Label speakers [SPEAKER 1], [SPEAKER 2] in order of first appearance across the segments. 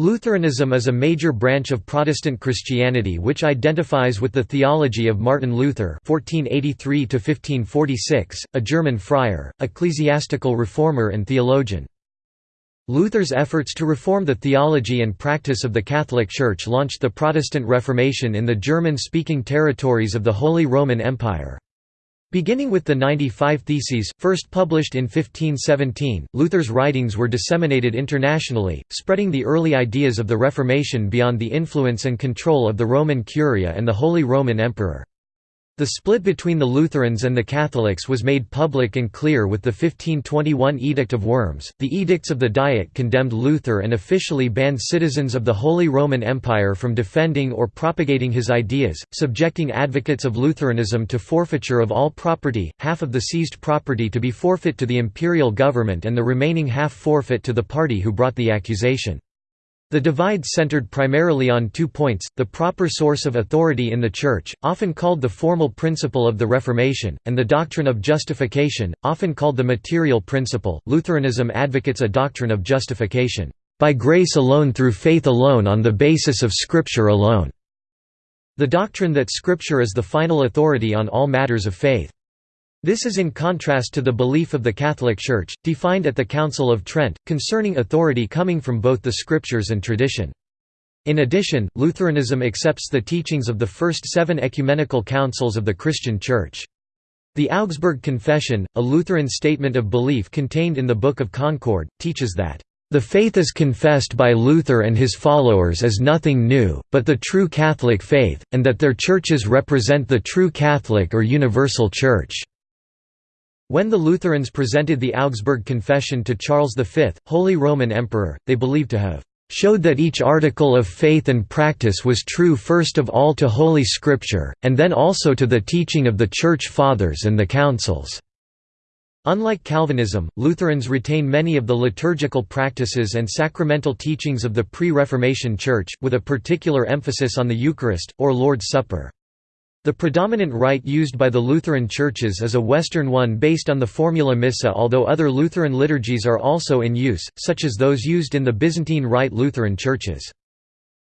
[SPEAKER 1] Lutheranism is a major branch of Protestant Christianity which identifies with the theology of Martin Luther (1483–1546), a German friar, ecclesiastical reformer and theologian. Luther's efforts to reform the theology and practice of the Catholic Church launched the Protestant Reformation in the German-speaking territories of the Holy Roman Empire. Beginning with the 95 Theses, first published in 1517, Luther's writings were disseminated internationally, spreading the early ideas of the Reformation beyond the influence and control of the Roman Curia and the Holy Roman Emperor. The split between the Lutherans and the Catholics was made public and clear with the 1521 Edict of Worms. The edicts of the Diet condemned Luther and officially banned citizens of the Holy Roman Empire from defending or propagating his ideas, subjecting advocates of Lutheranism to forfeiture of all property, half of the seized property to be forfeit to the imperial government and the remaining half forfeit to the party who brought the accusation. The divide centered primarily on two points, the proper source of authority in the Church, often called the formal principle of the Reformation, and the doctrine of justification, often called the material principle. Lutheranism advocates a doctrine of justification, by grace alone through faith alone on the basis of Scripture alone. The doctrine that Scripture is the final authority on all matters of faith. This is in contrast to the belief of the Catholic Church, defined at the Council of Trent, concerning authority coming from both the Scriptures and tradition. In addition, Lutheranism accepts the teachings of the first seven ecumenical councils of the Christian Church. The Augsburg Confession, a Lutheran statement of belief contained in the Book of Concord, teaches that, "...the faith is confessed by Luther and his followers as nothing new, but the true Catholic faith, and that their churches represent the true Catholic or universal Church." When the Lutherans presented the Augsburg Confession to Charles V, Holy Roman Emperor, they believed to have showed that each article of faith and practice was true first of all to Holy Scripture, and then also to the teaching of the Church Fathers and the Councils." Unlike Calvinism, Lutherans retain many of the liturgical practices and sacramental teachings of the pre-Reformation Church, with a particular emphasis on the Eucharist, or Lord's Supper. The predominant rite used by the Lutheran churches is a Western one based on the Formula Missa although other Lutheran liturgies are also in use, such as those used in the Byzantine Rite Lutheran churches.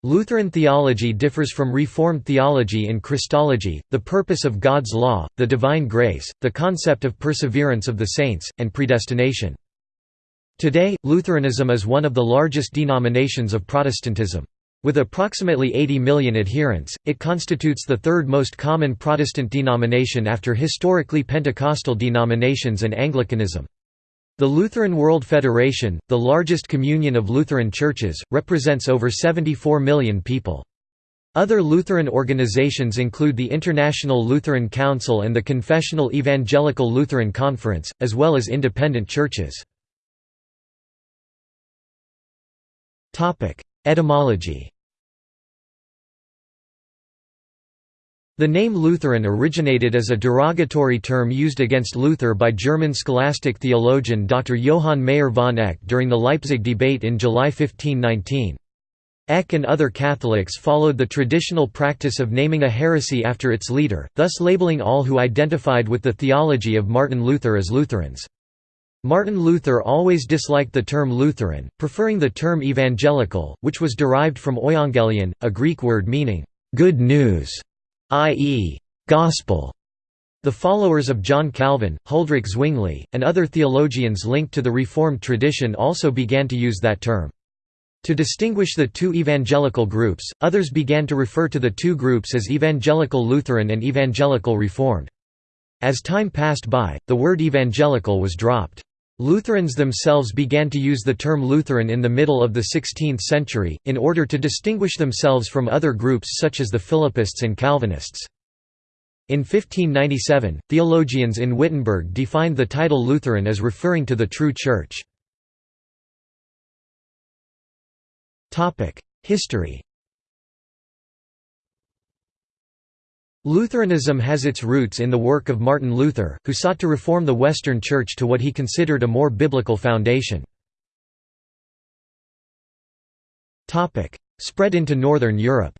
[SPEAKER 1] Lutheran theology differs from Reformed theology in Christology, the purpose of God's law, the divine grace, the concept of perseverance of the saints, and predestination. Today, Lutheranism is one of the largest denominations of Protestantism. With approximately 80 million adherents, it constitutes the third most common Protestant denomination after historically Pentecostal denominations and Anglicanism. The Lutheran World Federation, the largest communion of Lutheran churches, represents over 74 million people. Other Lutheran organizations include the International Lutheran Council and the Confessional Evangelical Lutheran Conference, as well as independent churches. Etymology The name Lutheran originated as a derogatory term used against Luther by German scholastic theologian Dr. Johann Meyer von Eck during the Leipzig debate in July 1519. Eck and other Catholics followed the traditional practice of naming a heresy after its leader, thus labeling all who identified with the theology of Martin Luther as Lutherans. Martin Luther always disliked the term Lutheran, preferring the term evangelical, which was derived from euangelion, a Greek word meaning, good news, i.e., gospel. The followers of John Calvin, Huldrych Zwingli, and other theologians linked to the Reformed tradition also began to use that term. To distinguish the two evangelical groups, others began to refer to the two groups as Evangelical Lutheran and Evangelical Reformed. As time passed by, the word evangelical was dropped. Lutherans themselves began to use the term Lutheran in the middle of the 16th century, in order to distinguish themselves from other groups such as the Philippists and Calvinists. In 1597, theologians in Wittenberg defined the title Lutheran as referring to the true Church. History Lutheranism has its roots in the work of Martin Luther, who sought to reform the Western Church to what he considered a more biblical foundation. Spread into Northern Europe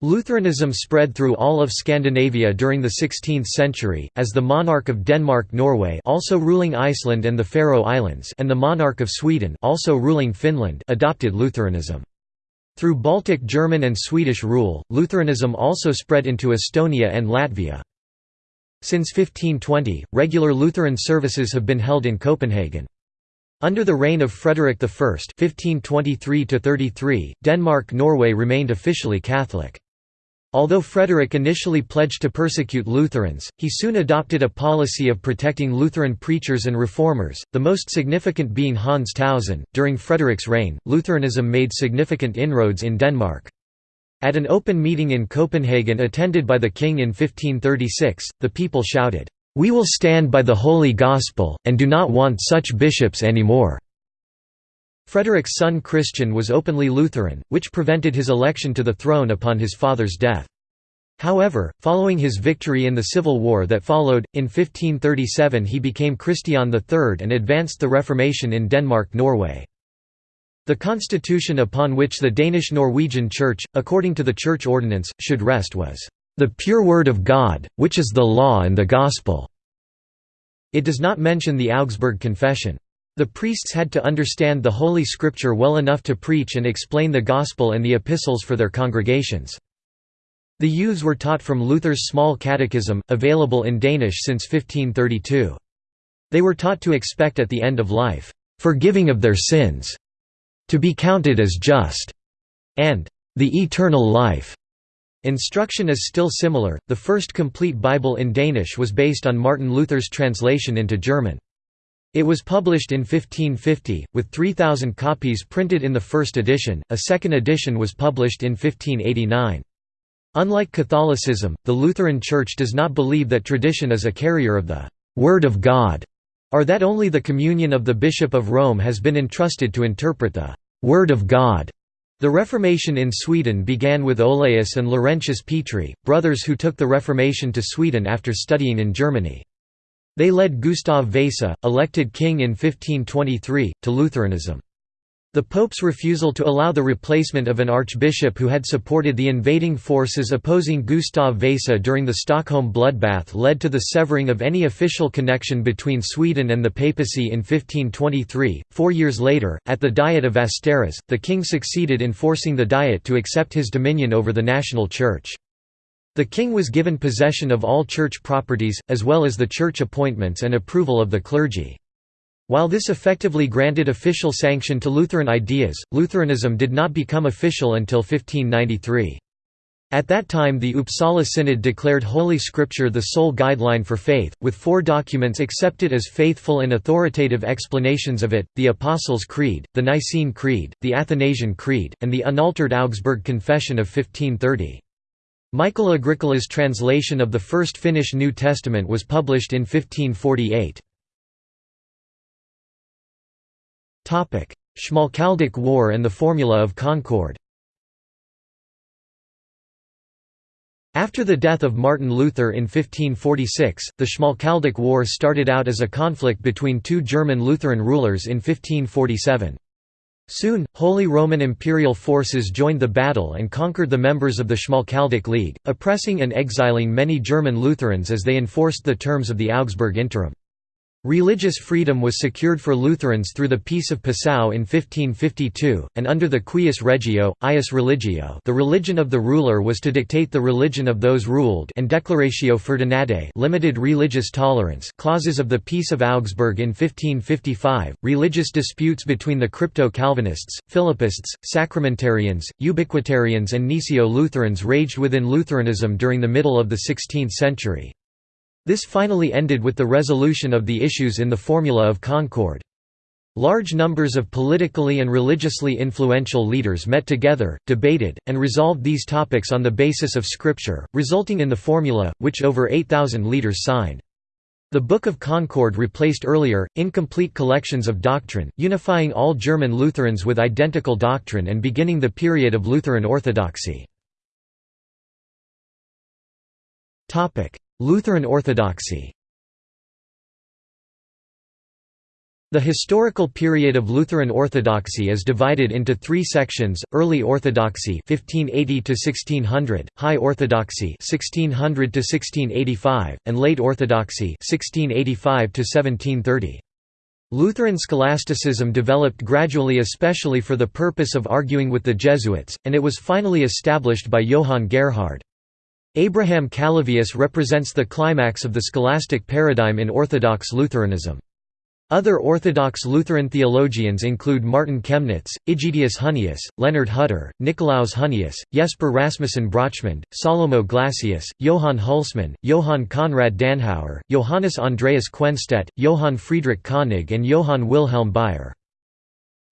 [SPEAKER 1] Lutheranism spread through all of Scandinavia during the 16th century, as the monarch of Denmark-Norway also ruling Iceland and the Faroe Islands and the monarch of Sweden also ruling Finland adopted Lutheranism. Through Baltic German and Swedish rule, Lutheranism also spread into Estonia and Latvia. Since 1520, regular Lutheran services have been held in Copenhagen. Under the reign of Frederick I (1523–33), Denmark-Norway remained officially Catholic. Although Frederick initially pledged to persecute Lutherans, he soon adopted a policy of protecting Lutheran preachers and reformers, the most significant being Hans Tausen. During Frederick's reign, Lutheranism made significant inroads in Denmark. At an open meeting in Copenhagen attended by the king in 1536, the people shouted, "We will stand by the Holy Gospel, and do not want such bishops any more." Frederick's son Christian was openly Lutheran, which prevented his election to the throne upon his father's death. However, following his victory in the civil war that followed, in 1537 he became Christian III and advanced the Reformation in Denmark-Norway. The constitution upon which the Danish-Norwegian Church, according to the church ordinance, should rest was, "...the pure word of God, which is the law and the gospel." It does not mention the Augsburg Confession. The priests had to understand the Holy Scripture well enough to preach and explain the Gospel and the Epistles for their congregations. The youths were taught from Luther's Small Catechism, available in Danish since 1532. They were taught to expect at the end of life, "...forgiving of their sins", to be counted as just, and the eternal life. Instruction is still similar. The first complete Bible in Danish was based on Martin Luther's translation into German. It was published in 1550, with 3,000 copies printed in the first edition, a second edition was published in 1589. Unlike Catholicism, the Lutheran Church does not believe that tradition is a carrier of the «Word of God», or that only the communion of the Bishop of Rome has been entrusted to interpret the «Word of God». The Reformation in Sweden began with Olaus and Laurentius Petri, brothers who took the Reformation to Sweden after studying in Germany. They led Gustav Vasa, elected king in 1523, to Lutheranism. The Pope's refusal to allow the replacement of an archbishop who had supported the invading forces opposing Gustav Vasa during the Stockholm bloodbath led to the severing of any official connection between Sweden and the papacy in 1523. Four years later, at the Diet of Västerås, the king succeeded in forcing the Diet to accept his dominion over the national church. The king was given possession of all church properties, as well as the church appointments and approval of the clergy. While this effectively granted official sanction to Lutheran ideas, Lutheranism did not become official until 1593. At that time the Uppsala Synod declared Holy Scripture the sole guideline for faith, with four documents accepted as faithful and authoritative explanations of it, the Apostles' Creed, the Nicene Creed, the Athanasian Creed, and the unaltered Augsburg Confession of 1530. Michael Agricola's translation of the First Finnish New Testament was published in 1548. Schmalkaldic War and the Formula of Concord After the death of Martin Luther in 1546, the Schmalkaldic War started out as a conflict between two German Lutheran rulers in 1547. Soon, Holy Roman Imperial forces joined the battle and conquered the members of the Schmalkaldic League, oppressing and exiling many German Lutherans as they enforced the terms of the Augsburg Interim. Religious freedom was secured for Lutherans through the Peace of Passau in 1552, and under the Cuius Regio, Eius Religio the religion of the ruler was to dictate the religion of those ruled and Declaratio Ferdinandae limited religious tolerance clauses of the Peace of Augsburg in 1555, religious disputes between the Crypto-Calvinists, Philippists, Sacramentarians, Ubiquitarians and Gnesio-Lutherans raged within Lutheranism during the middle of the 16th century. This finally ended with the resolution of the issues in the Formula of Concord. Large numbers of politically and religiously influential leaders met together, debated, and resolved these topics on the basis of Scripture, resulting in the Formula, which over 8,000 leaders signed. The Book of Concord replaced earlier, incomplete collections of doctrine, unifying all German Lutherans with identical doctrine and beginning the period of Lutheran orthodoxy. Lutheran Orthodoxy The historical period of Lutheran Orthodoxy is divided into three sections: Early Orthodoxy (1580 to 1600), High Orthodoxy (1600 to 1685), and Late Orthodoxy (1685 to 1730). Lutheran scholasticism developed gradually especially for the purpose of arguing with the Jesuits, and it was finally established by Johann Gerhard. Abraham Calovius represents the climax of the scholastic paradigm in Orthodox Lutheranism. Other Orthodox Lutheran theologians include Martin Chemnitz, Aegidius Hunnius, Leonard Hutter, Nicolaus Hunnius, Jesper Rasmussen Brochmand, Salomo Glassius, Johann Hulsmann, Johann Conrad Danhauer, Johannes Andreas Quenstedt, Johann Friedrich Koenig and Johann Wilhelm Bayer.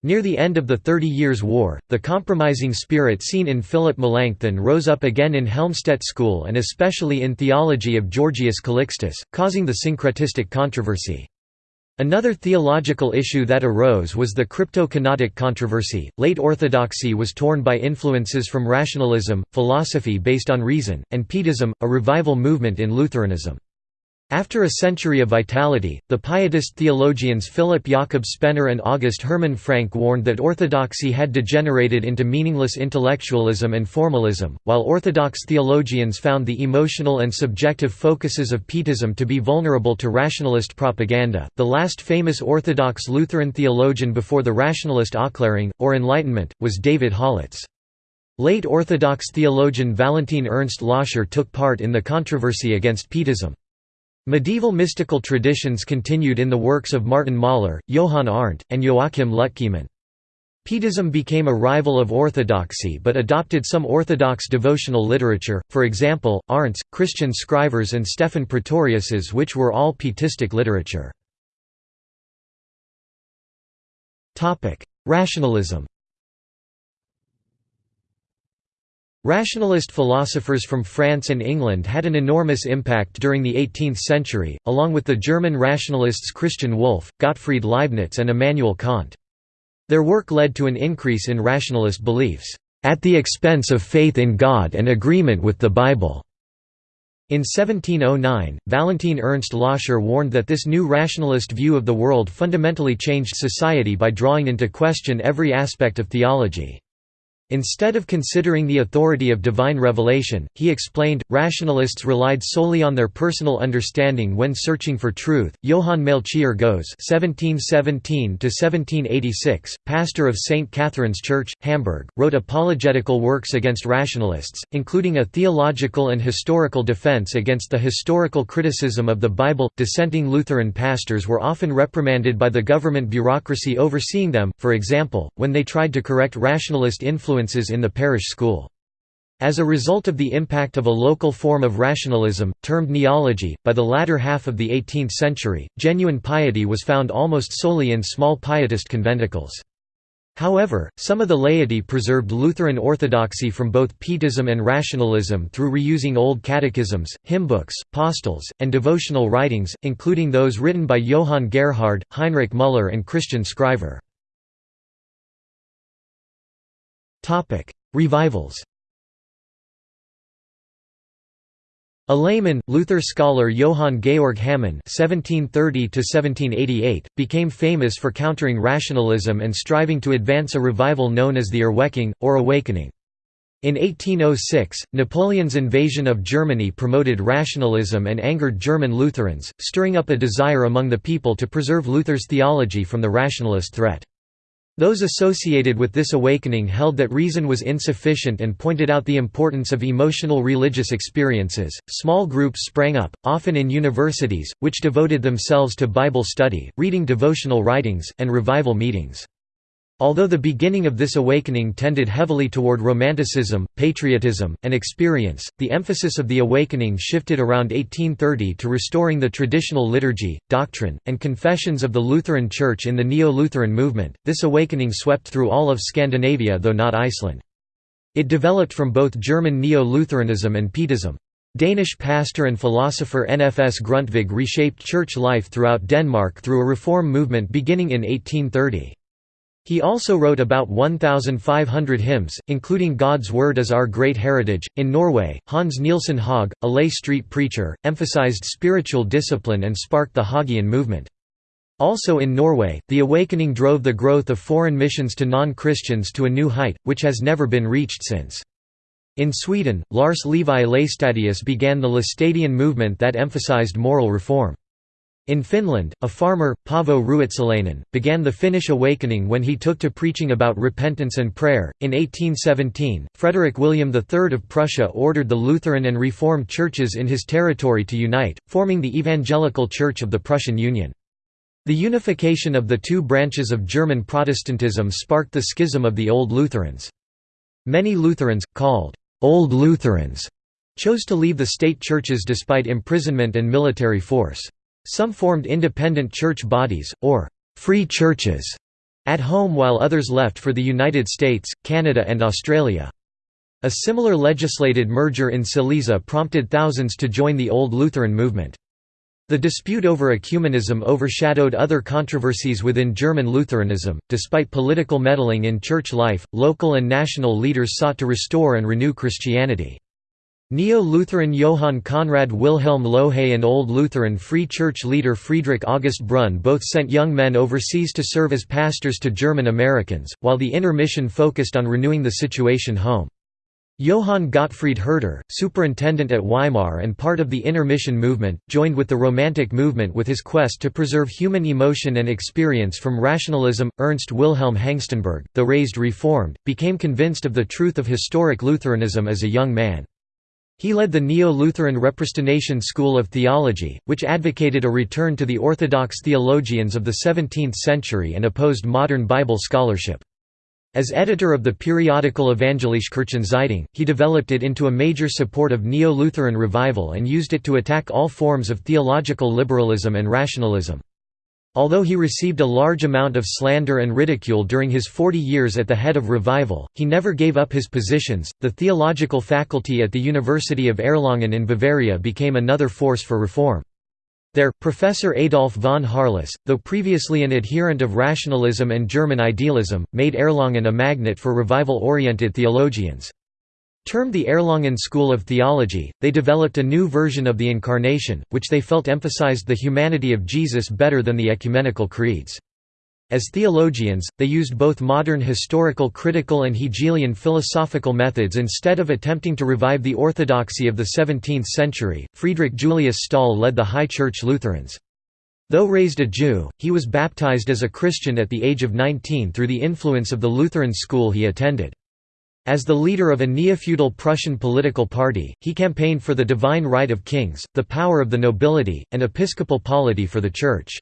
[SPEAKER 1] Near the end of the Thirty Years' War, the compromising spirit seen in Philip Melanchthon rose up again in Helmstedt school and especially in theology of Georgius Calixtus, causing the syncretistic controversy. Another theological issue that arose was the crypto-kenotic controversy. Late Orthodoxy was torn by influences from rationalism, philosophy based on reason, and Pietism, a revival movement in Lutheranism. After a century of vitality, the Pietist theologians Philip Jakob Spener and August Hermann Francke warned that orthodoxy had degenerated into meaningless intellectualism and formalism, while Orthodox theologians found the emotional and subjective focuses of Pietism to be vulnerable to rationalist propaganda. The last famous Orthodox Lutheran theologian before the rationalist Aufklärung, or Enlightenment, was David Hollatz. Late Orthodox theologian Valentin Ernst Loscher took part in the controversy against Pietism. Medieval mystical traditions continued in the works of Martin Moller, Johann Arndt, and Joachim Lütkemann. Pietism became a rival of orthodoxy but adopted some orthodox devotional literature, for example, Arndt's, Christian Scrivers and Stephan Pretorius's which were all Pietistic literature. Rationalism Rationalist philosophers from France and England had an enormous impact during the 18th century, along with the German rationalists Christian Wolff, Gottfried Leibniz and Immanuel Kant. Their work led to an increase in rationalist beliefs, "...at the expense of faith in God and agreement with the Bible." In 1709, Valentin Ernst Loscher warned that this new rationalist view of the world fundamentally changed society by drawing into question every aspect of theology. Instead of considering the authority of divine revelation, he explained, rationalists relied solely on their personal understanding when searching for truth. Johann Melchior Goeze (1717–1786), pastor of St. Catherine's Church, Hamburg, wrote apologetical works against rationalists, including a theological and historical defense against the historical criticism of the Bible. Dissenting Lutheran pastors were often reprimanded by the government bureaucracy overseeing them, for example, when they tried to correct rationalist influence influences in the parish school. As a result of the impact of a local form of rationalism, termed neology, by the latter half of the 18th century, genuine piety was found almost solely in small pietist conventicles. However, some of the laity preserved Lutheran orthodoxy from both Pietism and rationalism through reusing old catechisms, hymnbooks, postils, and devotional writings, including those written by Johann Gerhard, Heinrich Müller and Christian Scriver. Topic: Revivals. A layman, Luther scholar Johann Georg Hamann (1730–1788) became famous for countering rationalism and striving to advance a revival known as the Erweckung, or Awakening. In 1806, Napoleon's invasion of Germany promoted rationalism and angered German Lutherans, stirring up a desire among the people to preserve Luther's theology from the rationalist threat. Those associated with this awakening held that reason was insufficient and pointed out the importance of emotional religious experiences. Small groups sprang up, often in universities, which devoted themselves to Bible study, reading devotional writings, and revival meetings. Although the beginning of this awakening tended heavily toward romanticism, patriotism, and experience, the emphasis of the awakening shifted around 1830 to restoring the traditional liturgy, doctrine, and confessions of the Lutheran Church in the Neo-Lutheran movement. This awakening swept through all of Scandinavia though not Iceland. It developed from both German Neo-Lutheranism and Pietism. Danish pastor and philosopher Nfs Grundtvig reshaped church life throughout Denmark through a reform movement beginning in 1830. He also wrote about 1,500 hymns, including God's Word as Our Great Heritage. In Norway, Hans Nielsen Hauge, a lay street preacher, emphasized spiritual discipline and sparked the Haugean movement. Also in Norway, the awakening drove the growth of foreign missions to non-Christians to a new height, which has never been reached since. In Sweden, Lars Levi Laestadius began the Laestadian movement that emphasized moral reform. In Finland, a farmer, Paavo Ruotsalainen, began the Finnish awakening when he took to preaching about repentance and prayer. In 1817, Frederick William III of Prussia ordered the Lutheran and Reformed churches in his territory to unite, forming the Evangelical Church of the Prussian Union. The unification of the two branches of German Protestantism sparked the schism of the Old Lutherans. Many Lutherans, called «Old Lutherans», chose to leave the state churches despite imprisonment and military force. Some formed independent church bodies, or «free churches» at home while others left for the United States, Canada and Australia. A similar legislated merger in Silesia prompted thousands to join the Old Lutheran movement. The dispute over ecumenism overshadowed other controversies within German Lutheranism. Despite political meddling in church life, local and national leaders sought to restore and renew Christianity. Neo-Lutheran Johann Conrad Wilhelm Lohe and Old Lutheran Free Church leader Friedrich August Brunn both sent young men overseas to serve as pastors to German Americans, while the inner mission focused on renewing the situation home. Johann Gottfried Herder, superintendent at Weimar and part of the inner mission movement, joined with the Romantic movement with his quest to preserve human emotion and experience from rationalism. Ernst Wilhelm Hengstenberg, though raised Reformed, became convinced of the truth of historic Lutheranism as a young man. He led the Neo-Lutheran Repristination school of theology, which advocated a return to the orthodox theologians of the 17th century and opposed modern Bible scholarship. As editor of the periodical Evangelische Kirchenzeitung, he developed it into a major support of Neo-Lutheran revival and used it to attack all forms of theological liberalism and rationalism. Although he received a large amount of slander and ridicule during his 40 years at the head of Revival, he never gave up his positions. The theological faculty at the University of Erlangen in Bavaria became another force for reform. There, Professor Adolf von Harless, though previously an adherent of rationalism and German idealism, made Erlangen a magnet for revival-oriented theologians. Termed the Erlangen School of Theology, they developed a new version of the Incarnation, which they felt emphasized the humanity of Jesus better than the ecumenical creeds. As theologians, they used both modern historical critical and Hegelian philosophical methods instead of attempting to revive the orthodoxy of the 17th century. Friedrich Julius Stahl led the High Church Lutherans. Though raised a Jew, he was baptized as a Christian at the age of 19 through the influence of the Lutheran school he attended. As the leader of a neo-feudal Prussian political party, he campaigned for the divine right of kings, the power of the nobility, and episcopal polity for the Church.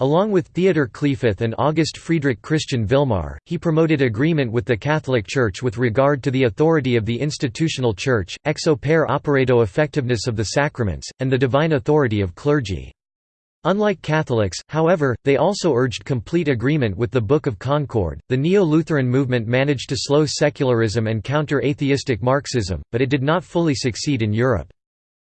[SPEAKER 1] Along with Theodor Kliefoth and August Friedrich Christian Vilmar, he promoted agreement with the Catholic Church with regard to the authority of the institutional Church, ex opere operato effectiveness of the sacraments, and the divine authority of clergy. Unlike Catholics, however, they also urged complete agreement with the Book of Concord. The Neo Lutheran movement managed to slow secularism and counter atheistic Marxism, but it did not fully succeed in Europe.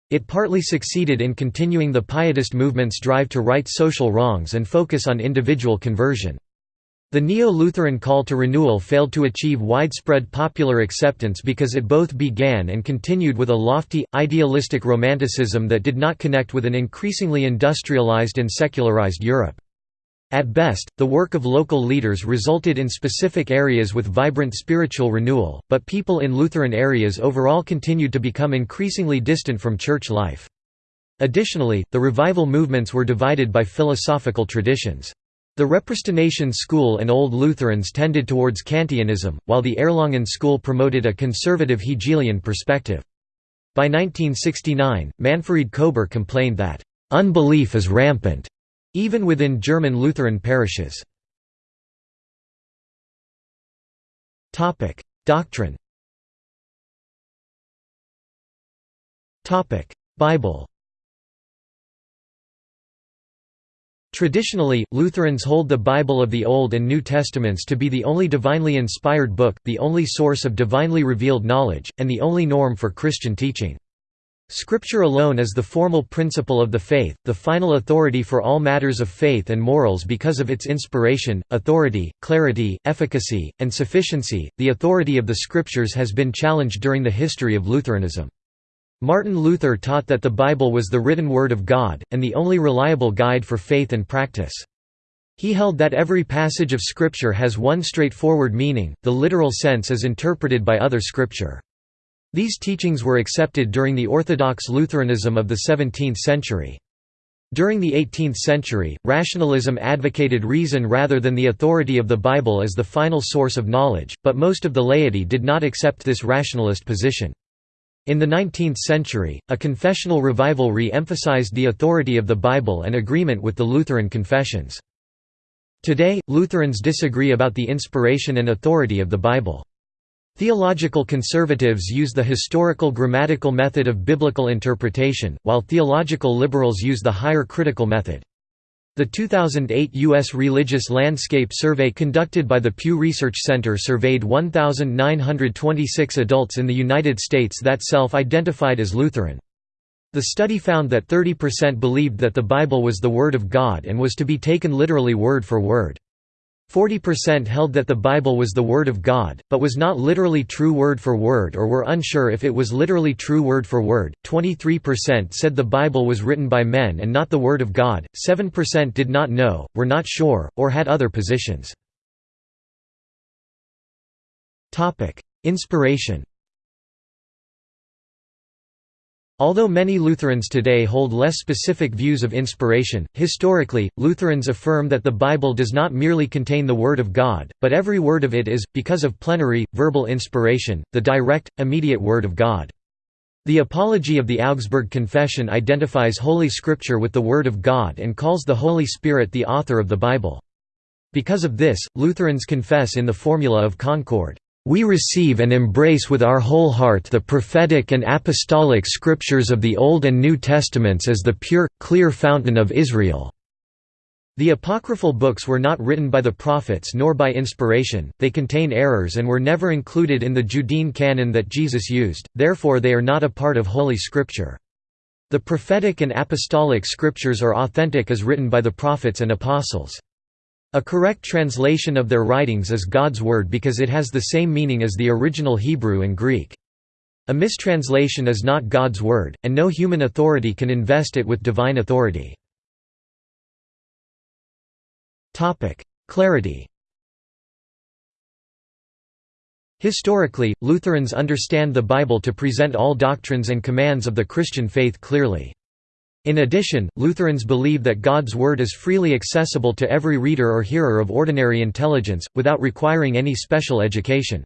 [SPEAKER 1] It partly succeeded in continuing the Pietist movement's drive to right social wrongs and focus on individual conversion. The Neo-Lutheran call to renewal failed to achieve widespread popular acceptance because it both began and continued with a lofty, idealistic romanticism that did not connect with an increasingly industrialized and secularized Europe. At best, the work of local leaders resulted in specific areas with vibrant spiritual renewal, but people in Lutheran areas overall continued to become increasingly distant from church life. Additionally, the revival movements were divided by philosophical traditions. The Repristination school and Old Lutherans tended towards Kantianism, while the Erlangen school promoted a conservative Hegelian perspective. By 1969, Manfred Kober complained that, "...unbelief is rampant." even within German Lutheran parishes. Doctrine Bible Traditionally, Lutherans hold the Bible of the Old and New Testaments to be the only divinely inspired book, the only source of divinely revealed knowledge, and the only norm for Christian teaching. Scripture alone is the formal principle of the faith, the final authority for all matters of faith and morals because of its inspiration, authority, clarity, efficacy, and sufficiency. The authority of the Scriptures has been challenged during the history of Lutheranism. Martin Luther taught that the Bible was the written word of God, and the only reliable guide for faith and practice. He held that every passage of Scripture has one straightforward meaning, the literal sense is interpreted by other Scripture. These teachings were accepted during the Orthodox Lutheranism of the 17th century. During the 18th century, rationalism advocated reason rather than the authority of the Bible as the final source of knowledge, but most of the laity did not accept this rationalist position. In the 19th century, a confessional revival re-emphasized the authority of the Bible and agreement with the Lutheran confessions. Today, Lutherans disagree about the inspiration and authority of the Bible. Theological conservatives use the historical grammatical method of biblical interpretation, while theological liberals use the higher critical method. The 2008 U.S. Religious Landscape Survey conducted by the Pew Research Center surveyed 1,926 adults in the United States that self-identified as Lutheran. The study found that 30% believed that the Bible was the Word of God and was to be taken literally word for word. 40% held that the Bible was the Word of God, but was not literally true word for word or were unsure if it was literally true word for word. 23% said the Bible was written by men and not the Word of God, 7% did not know, were not sure, or had other positions. Inspiration Although many Lutherans today hold less specific views of inspiration, historically, Lutherans affirm that the Bible does not merely contain the Word of God, but every word of it is, because of plenary, verbal inspiration, the direct, immediate Word of God. The Apology of the Augsburg Confession identifies Holy Scripture with the Word of God and calls the Holy Spirit the author of the Bible. Because of this, Lutherans confess in the Formula of Concord, we receive and embrace with our whole heart the prophetic and apostolic scriptures of the Old and New Testaments as the pure, clear fountain of Israel." The apocryphal books were not written by the prophets nor by inspiration, they contain errors and were never included in the Judean canon that Jesus used, therefore they are not a part of Holy Scripture. The prophetic and apostolic scriptures are authentic as written by the prophets and apostles. A correct translation of their writings is God's Word because it has the same meaning as the original Hebrew and Greek. A mistranslation is not God's Word, and no human authority can invest it with divine authority. Clarity Historically, Lutherans understand the Bible to present all doctrines and commands of the Christian faith clearly. In addition, Lutherans believe that God's Word is freely accessible to every reader or hearer of ordinary intelligence, without requiring any special education.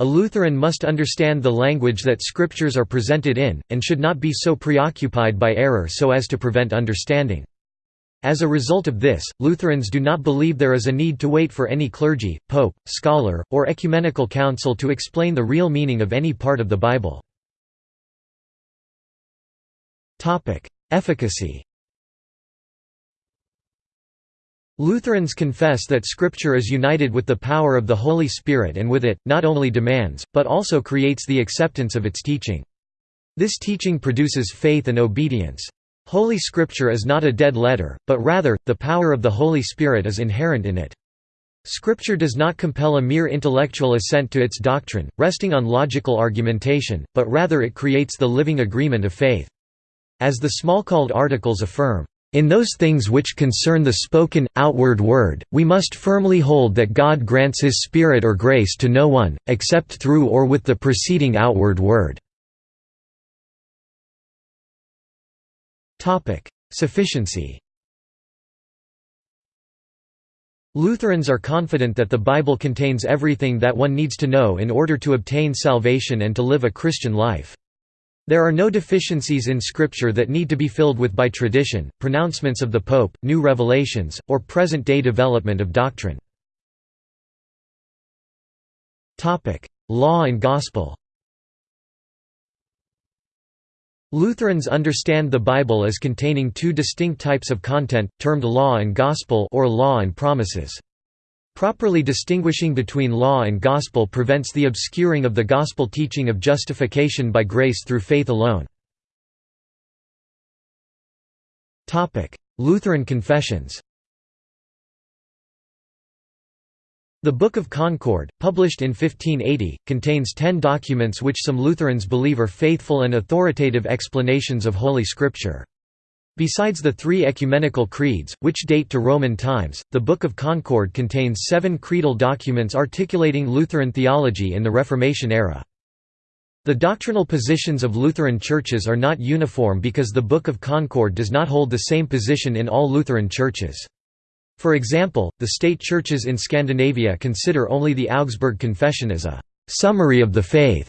[SPEAKER 1] A Lutheran must understand the language that scriptures are presented in, and should not be so preoccupied by error so as to prevent understanding. As a result of this, Lutherans do not believe there is a need to wait for any clergy, pope, scholar, or ecumenical council to explain the real meaning of any part of the Bible. Efficacy Lutherans confess that Scripture is united with the power of the Holy Spirit and with it, not only demands, but also creates the acceptance of its teaching. This teaching produces faith and obedience. Holy Scripture is not a dead letter, but rather, the power of the Holy Spirit is inherent in it. Scripture does not compel a mere intellectual assent to its doctrine, resting on logical argumentation, but rather it creates the living agreement of faith. As the Smalcald articles affirm, in those things which concern the spoken, outward word, we must firmly hold that God grants His Spirit or grace to no one, except through or with the preceding outward word." Sufficiency Lutherans are confident that the Bible contains everything that one needs to know in order to obtain salvation and to live a Christian life. There are no deficiencies in Scripture that need to be filled with by tradition, pronouncements of the Pope, new revelations, or present-day development of doctrine. Law and Gospel Lutherans understand the Bible as containing two distinct types of content, termed law and gospel or law and promises. Properly distinguishing between law and gospel prevents the obscuring of the gospel teaching of justification by grace through faith alone. Lutheran confessions The Book of Concord, published in 1580, contains ten documents which some Lutherans believe are faithful and authoritative explanations of Holy Scripture. Besides the three ecumenical creeds, which date to Roman times, the Book of Concord contains seven creedal documents articulating Lutheran theology in the Reformation era. The doctrinal positions of Lutheran churches are not uniform because the Book of Concord does not hold the same position in all Lutheran churches. For example, the state churches in Scandinavia consider only the Augsburg Confession as a «summary of the faith»,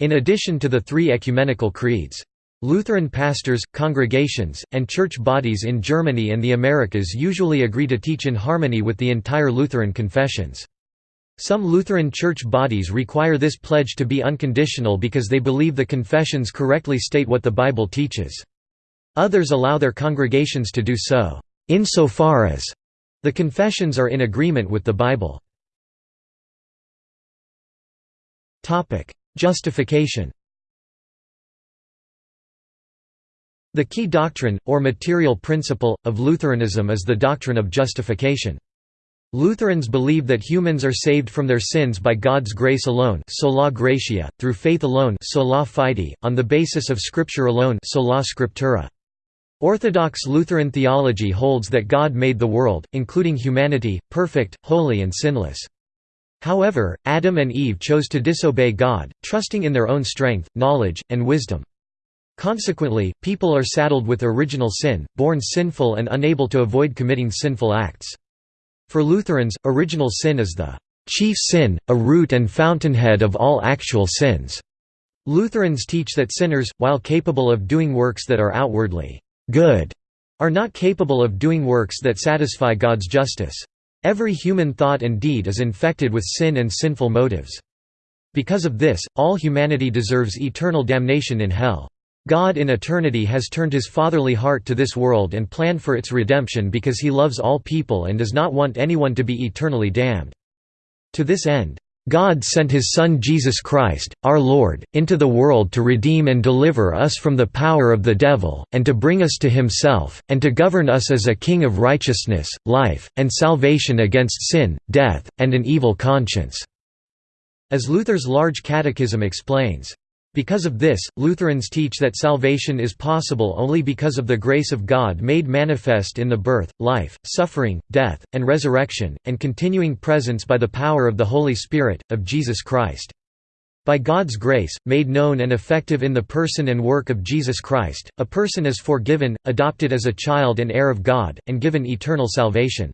[SPEAKER 1] in addition to the three ecumenical creeds. Lutheran pastors, congregations, and church bodies in Germany and the Americas usually agree to teach in harmony with the entire Lutheran confessions. Some Lutheran church bodies require this pledge to be unconditional because they believe the confessions correctly state what the Bible teaches. Others allow their congregations to do so, insofar as the confessions are in agreement with the Bible. Justification The key doctrine, or material principle, of Lutheranism is the doctrine of justification. Lutherans believe that humans are saved from their sins by God's grace alone sola gratia, through faith alone sola fide, on the basis of Scripture alone sola scriptura. Orthodox Lutheran theology holds that God made the world, including humanity, perfect, holy and sinless. However, Adam and Eve chose to disobey God, trusting in their own strength, knowledge, and wisdom. Consequently, people are saddled with original sin, born sinful and unable to avoid committing sinful acts. For Lutherans, original sin is the chief sin, a root and fountainhead of all actual sins. Lutherans teach that sinners, while capable of doing works that are outwardly good, are not capable of doing works that satisfy God's justice. Every human thought and deed is infected with sin and sinful motives. Because of this, all humanity deserves eternal damnation in hell. God in eternity has turned his fatherly heart to this world and planned for its redemption because he loves all people and does not want anyone to be eternally damned. To this end, God sent his Son Jesus Christ, our Lord, into the world to redeem and deliver us from the power of the devil, and to bring us to himself, and to govern us as a king of righteousness, life, and salvation against sin, death, and an evil conscience." As Luther's Large Catechism explains, because of this, Lutherans teach that salvation is possible only because of the grace of God made manifest in the birth, life, suffering, death, and resurrection, and continuing presence by the power of the Holy Spirit, of Jesus Christ. By God's grace, made known and effective in the person and work of Jesus Christ, a person is forgiven, adopted as a child and heir of God, and given eternal salvation.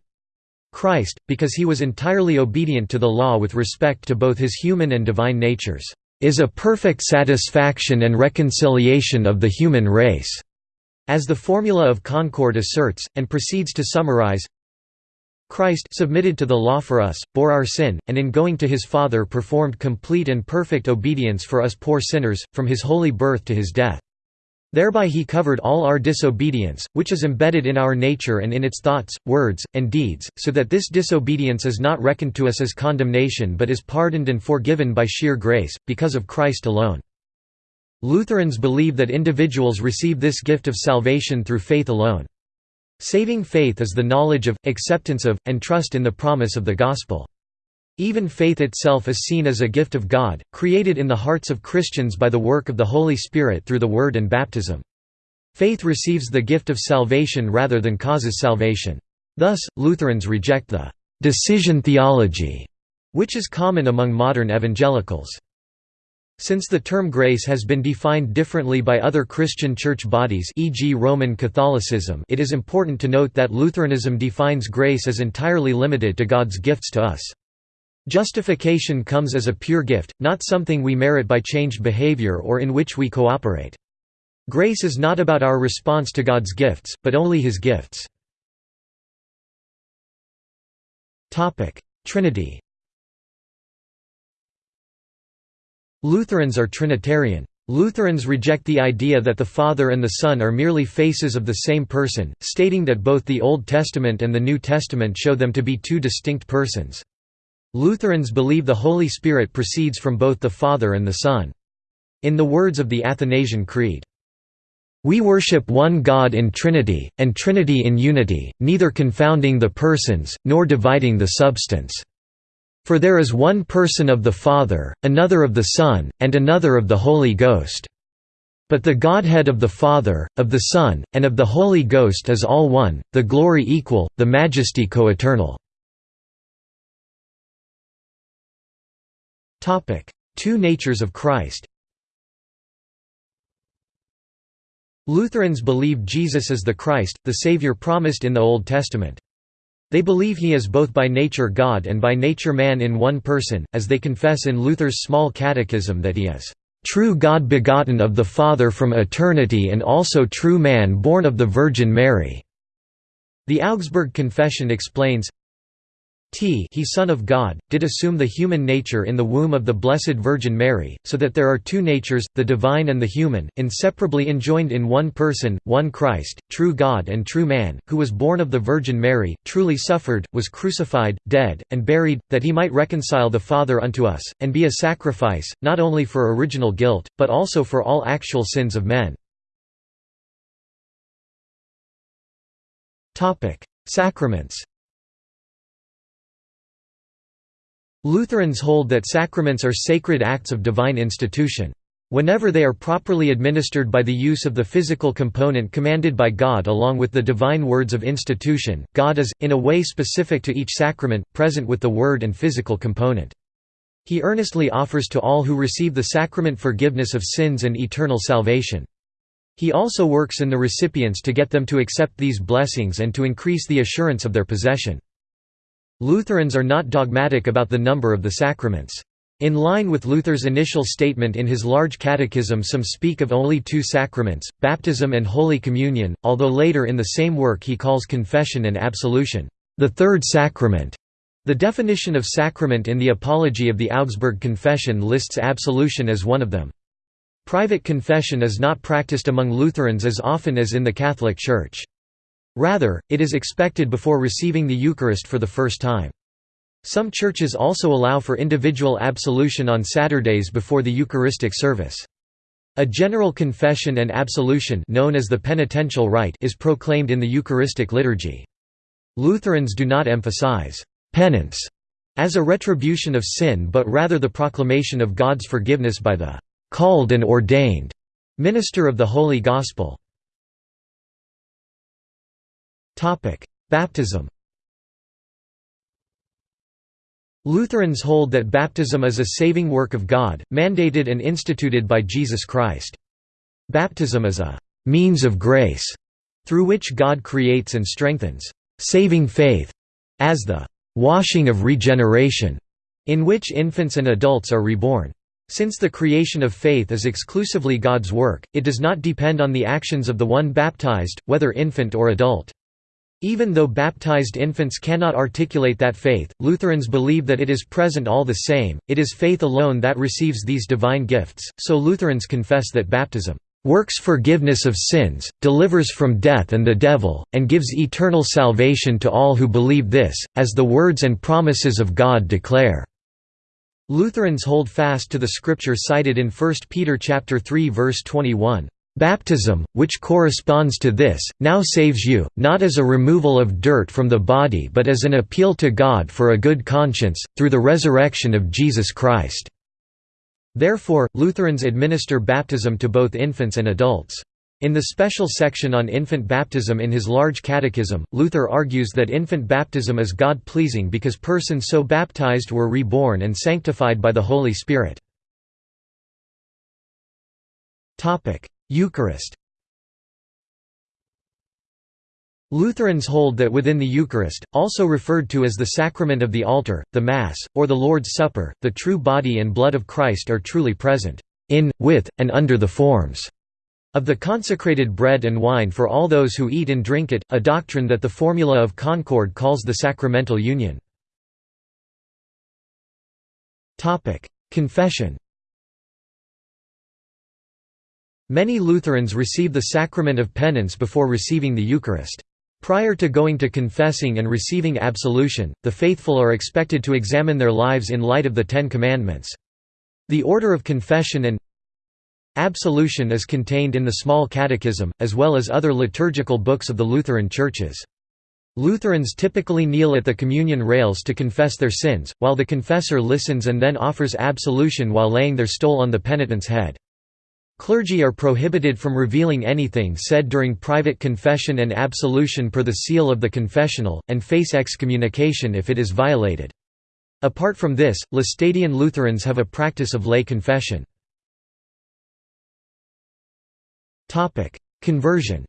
[SPEAKER 1] Christ, because he was entirely obedient to the law with respect to both his human and divine natures is a perfect satisfaction and reconciliation of the human race, as the Formula of Concord asserts, and proceeds to summarize Christ submitted to the law for us, bore our sin, and in going to his Father performed complete and perfect obedience for us poor sinners, from his holy birth to his death. Thereby he covered all our disobedience, which is embedded in our nature and in its thoughts, words, and deeds, so that this disobedience is not reckoned to us as condemnation but is pardoned and forgiven by sheer grace, because of Christ alone. Lutherans believe that individuals receive this gift of salvation through faith alone. Saving faith is the knowledge of, acceptance of, and trust in the promise of the Gospel. Even faith itself is seen as a gift of God, created in the hearts of Christians by the work of the Holy Spirit through the Word and baptism. Faith receives the gift of salvation rather than causes salvation. Thus, Lutherans reject the «decision theology», which is common among modern evangelicals. Since the term grace has been defined differently by other Christian church bodies e.g. Roman Catholicism it is important to note that Lutheranism defines grace as entirely limited to God's gifts to us. Justification comes as a pure gift, not something we merit by changed behavior or in which we cooperate. Grace is not about our response to God's gifts, but only His gifts. Trinity Lutherans are Trinitarian. Lutherans reject the idea that the Father and the Son are merely faces of the same person, stating that both the Old Testament and the New Testament show them to be two distinct persons. Lutherans believe the Holy Spirit proceeds from both the Father and the Son. In the words of the Athanasian Creed, we worship one God in Trinity, and Trinity in unity, neither confounding the persons, nor dividing the substance. For there is one person of the Father, another of the Son, and another of the Holy Ghost." But the Godhead of the Father, of the Son, and of the Holy Ghost is all one, the glory equal, the majesty coeternal." Two natures of Christ Lutherans believe Jesus is the Christ, the Savior promised in the Old Testament. They believe he is both by nature God and by nature man in one person, as they confess in Luther's Small Catechism that he is true God begotten of the Father from eternity and also true man born of the Virgin Mary." The Augsburg Confession explains, T he Son of God, did assume the human nature in the womb of the Blessed Virgin Mary, so that there are two natures, the divine and the human, inseparably enjoined in one person, one Christ, true God and true man, who was born of the Virgin Mary, truly suffered, was crucified, dead, and buried, that he might reconcile the Father unto us, and be a sacrifice, not only for original guilt, but also for all actual sins of men. Sacraments Lutherans hold that sacraments are sacred acts of divine institution. Whenever they are properly administered by the use of the physical component commanded by God along with the divine words of institution, God is, in a way specific to each sacrament, present with the word and physical component. He earnestly offers to all who receive the sacrament forgiveness of sins and eternal salvation. He also works in the recipients to get them to accept these blessings and to increase the assurance of their possession. Lutherans are not dogmatic about the number of the sacraments. In line with Luther's initial statement in his large catechism some speak of only two sacraments, baptism and Holy Communion, although later in the same work he calls confession and absolution, the third sacrament. The definition of sacrament in the Apology of the Augsburg Confession lists absolution as one of them. Private confession is not practiced among Lutherans as often as in the Catholic Church. Rather, it is expected before receiving the Eucharist for the first time. Some churches also allow for individual absolution on Saturdays before the Eucharistic service. A general confession and absolution known as the penitential rite is proclaimed in the Eucharistic liturgy. Lutherans do not emphasize penance as a retribution of sin but rather the proclamation of God's forgiveness by the called and ordained minister of the Holy Gospel. Baptism Lutherans hold that baptism is a saving work of God, mandated and instituted by Jesus Christ. Baptism is a «means of grace» through which God creates and strengthens «saving faith» as the «washing of regeneration» in which infants and adults are reborn. Since the creation of faith is exclusively God's work, it does not depend on the actions of the one baptized, whether infant or adult. Even though baptized infants cannot articulate that faith, Lutherans believe that it is present all the same, it is faith alone that receives these divine gifts, so Lutherans confess that baptism works forgiveness of sins, delivers from death and the devil, and gives eternal salvation to all who believe this, as the words and promises of God declare." Lutherans hold fast to the scripture cited in 1 Peter 3 verse 21. Baptism, which corresponds to this, now saves you, not as a removal of dirt from the body but as an appeal to God for a good conscience, through the resurrection of Jesus Christ." Therefore, Lutherans administer baptism to both infants and adults. In the special section on infant baptism in his large catechism, Luther argues that infant baptism is God-pleasing because persons so baptized were reborn and sanctified by the Holy Spirit. Eucharist Lutherans hold that within the Eucharist, also referred to as the sacrament of the altar, the Mass, or the Lord's Supper, the true body and blood of Christ are truly present, in, with, and under the forms of the consecrated bread and wine for all those who eat and drink it, a doctrine that the Formula of Concord calls the sacramental union. Confession Many Lutherans receive the sacrament of penance before receiving the Eucharist. Prior to going to confessing and receiving absolution, the faithful are expected to examine their lives in light of the Ten Commandments. The order of confession and absolution is contained in the Small Catechism, as well as other liturgical books of the Lutheran churches. Lutherans typically kneel at the communion rails to confess their sins, while the confessor listens and then offers absolution while laying their stole on the penitent's head. Clergy are prohibited from revealing anything said during private confession and absolution per the seal of the confessional, and face excommunication if it is violated. Apart from this, Laestadian Lutherans have a practice of lay confession. Conversion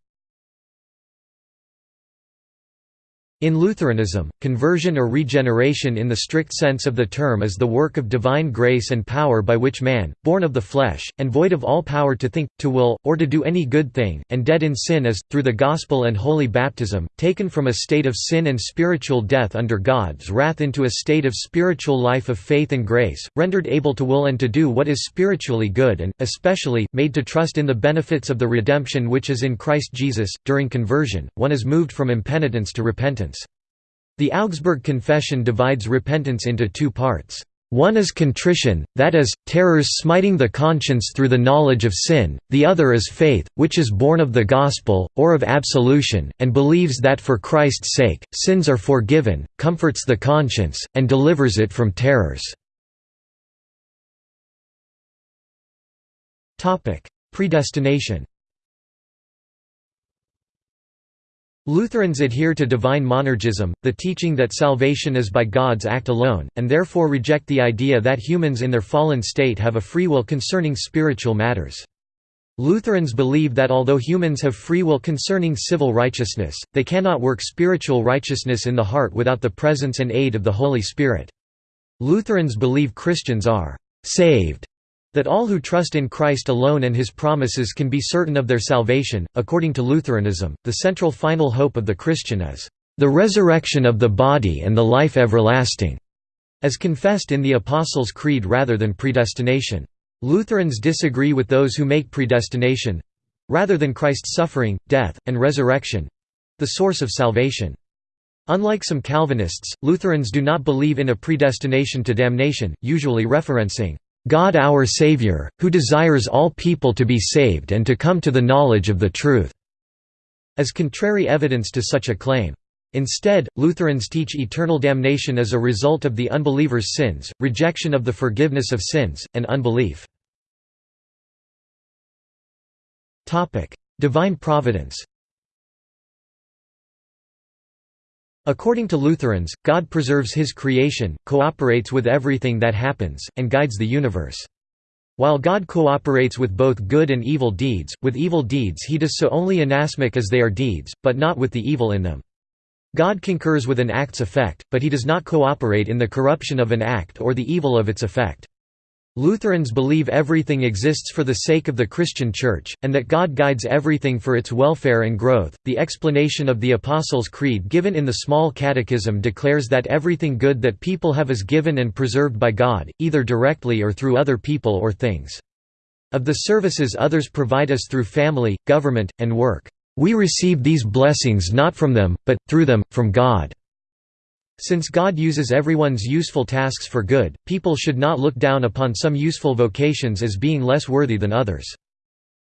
[SPEAKER 1] In Lutheranism, conversion or regeneration in the strict sense of the term is the work of divine grace and power by which man, born of the flesh, and void of all power to think, to will, or to do any good thing, and dead in sin is, through the gospel and holy baptism, taken from a state of sin and spiritual death under God's wrath into a state of spiritual life of faith and grace, rendered able to will and to do what is spiritually good and, especially, made to trust in the benefits of the redemption which is in Christ Jesus. During conversion, one is moved from impenitence to repentance. The Augsburg Confession divides repentance into two parts. One is contrition, that is, terrors smiting the conscience through the knowledge of sin, the other is faith, which is born of the gospel, or of absolution, and believes that for Christ's sake, sins are forgiven, comforts the conscience, and delivers it from terrors. Predestination Lutherans adhere to divine monergism, the teaching that salvation is by God's act alone, and therefore reject the idea that humans in their fallen state have a free will concerning spiritual matters. Lutherans believe that although humans have free will concerning civil righteousness, they cannot work spiritual righteousness in the heart without the presence and aid of the Holy Spirit. Lutherans believe Christians are «saved» That all who trust in Christ alone and his promises can be certain of their salvation. According to Lutheranism, the central final hope of the Christian is the resurrection of the body and the life everlasting, as confessed in the Apostles' Creed rather than predestination. Lutherans disagree with those who make predestination rather than Christ's suffering, death, and resurrection the source of salvation. Unlike some Calvinists, Lutherans do not believe in a predestination to damnation, usually referencing God our Savior, who desires all people to be saved and to come to the knowledge of the truth", as contrary evidence to such a claim. Instead, Lutherans teach eternal damnation as a result of the unbeliever's sins, rejection of the forgiveness of sins, and unbelief. Divine providence According to Lutherans, God preserves his creation, cooperates with everything that happens, and guides the universe. While God cooperates with both good and evil deeds, with evil deeds he does so only inasmuch as they are deeds, but not with the evil in them. God concurs with an act's effect, but he does not cooperate in the corruption of an act or the evil of its effect. Lutherans believe everything exists for the sake of the Christian Church, and that God guides everything for its welfare and growth. The explanation of the Apostles' Creed given in the Small Catechism declares that everything good that people have is given and preserved by God, either directly or through other people or things. Of the services others provide us through family, government, and work, we receive these blessings not from them, but, through them, from God. Since God uses everyone's useful tasks for good, people should not look down upon some useful vocations as being less worthy than others.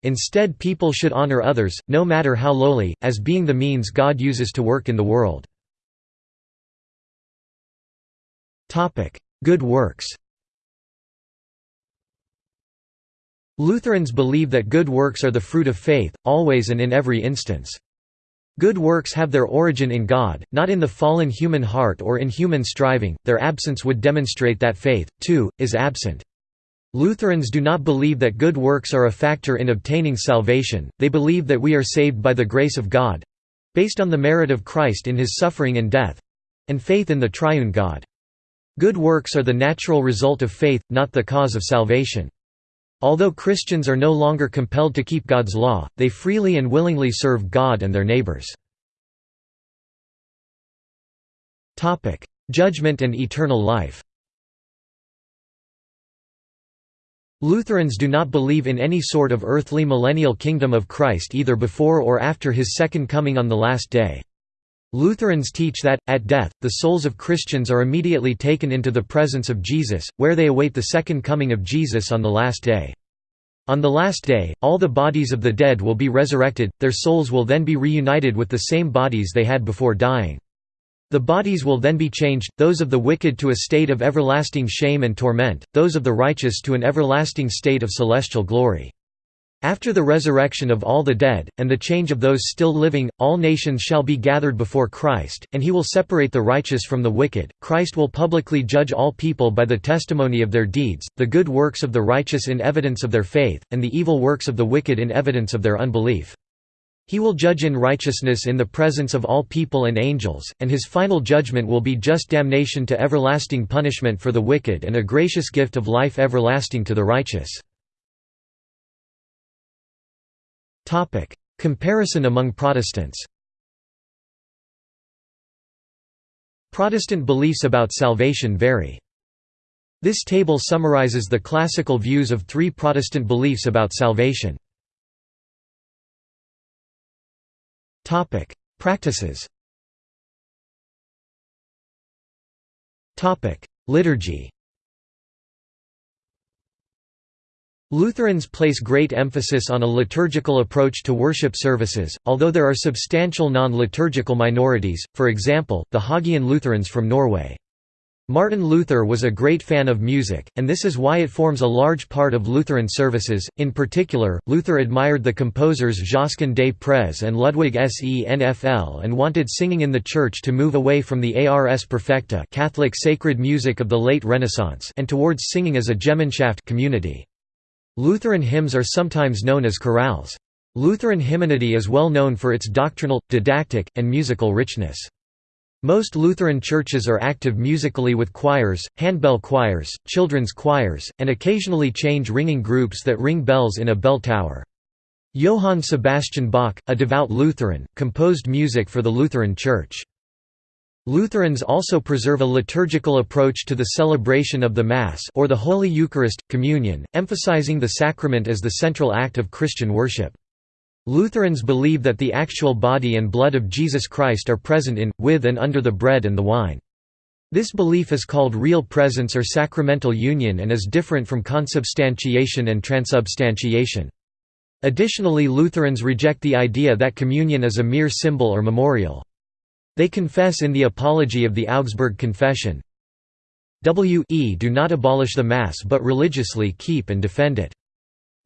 [SPEAKER 1] Instead people should honor others, no matter how lowly, as being the means God uses to work in the world. Good works Lutherans believe that good works are the fruit of faith, always and in every instance. Good works have their origin in God, not in the fallen human heart or in human striving, their absence would demonstrate that faith, too, is absent. Lutherans do not believe that good works are a factor in obtaining salvation, they believe that we are saved by the grace of God—based on the merit of Christ in his suffering and death—and faith in the triune God. Good works are the natural result of faith, not the cause of salvation. Although Christians are no longer compelled to keep God's law, they freely and willingly serve God and their neighbors. Judgment and eternal life Lutherans do not believe in any sort of earthly millennial kingdom of Christ either before or after his second coming on the last day. Lutherans teach that, at death, the souls of Christians are immediately taken into the presence of Jesus, where they await the second coming of Jesus on the last day. On the last day, all the bodies of the dead will be resurrected, their souls will then be reunited with the same bodies they had before dying. The bodies will then be changed, those of the wicked to a state of everlasting shame and torment, those of the righteous to an everlasting state of celestial glory. After the resurrection of all the dead, and the change of those still living, all nations shall be gathered before Christ, and he will separate the righteous from the wicked. Christ will publicly judge all people by the testimony of their deeds, the good works of the righteous in evidence of their faith, and the evil works of the wicked in evidence of their unbelief. He will judge in righteousness in the presence of all people and angels, and his final judgment will be just damnation to everlasting punishment for the wicked and a gracious gift of life everlasting to the righteous. Topic: Comparison among Protestants. Protestant beliefs about salvation vary. This table summarizes the classical views of three Protestant beliefs about salvation. Topic: Practices. Topic: Liturgy. Lutherans place great emphasis on a liturgical approach to worship services, although there are substantial non-liturgical minorities, for example, the Haugean Lutherans from Norway. Martin Luther was a great fan of music, and this is why it forms a large part of Lutheran services. In particular, Luther admired the composers Josquin des Prez and Ludwig Senfl and wanted singing in the church to move away from the Ars Perfecta Catholic sacred music of the late Renaissance and towards singing as a Gemeinschaft community. Lutheran hymns are sometimes known as chorales. Lutheran hymnody is well known for its doctrinal, didactic, and musical richness. Most Lutheran churches are active musically with choirs, handbell choirs, children's choirs, and occasionally change ringing groups that ring bells in a bell tower. Johann Sebastian Bach, a devout Lutheran, composed music for the Lutheran Church. Lutherans also preserve a liturgical approach to the celebration of the Mass or the Holy Eucharist, communion, emphasizing the sacrament as the central act of Christian worship. Lutherans believe that the actual body and blood of Jesus Christ are present in, with and under the bread and the wine. This belief is called real presence or sacramental union and is different from consubstantiation and transubstantiation. Additionally Lutherans reject the idea that communion is a mere symbol or memorial. They confess in the Apology of the Augsburg Confession, we do not abolish the Mass but religiously keep and defend it.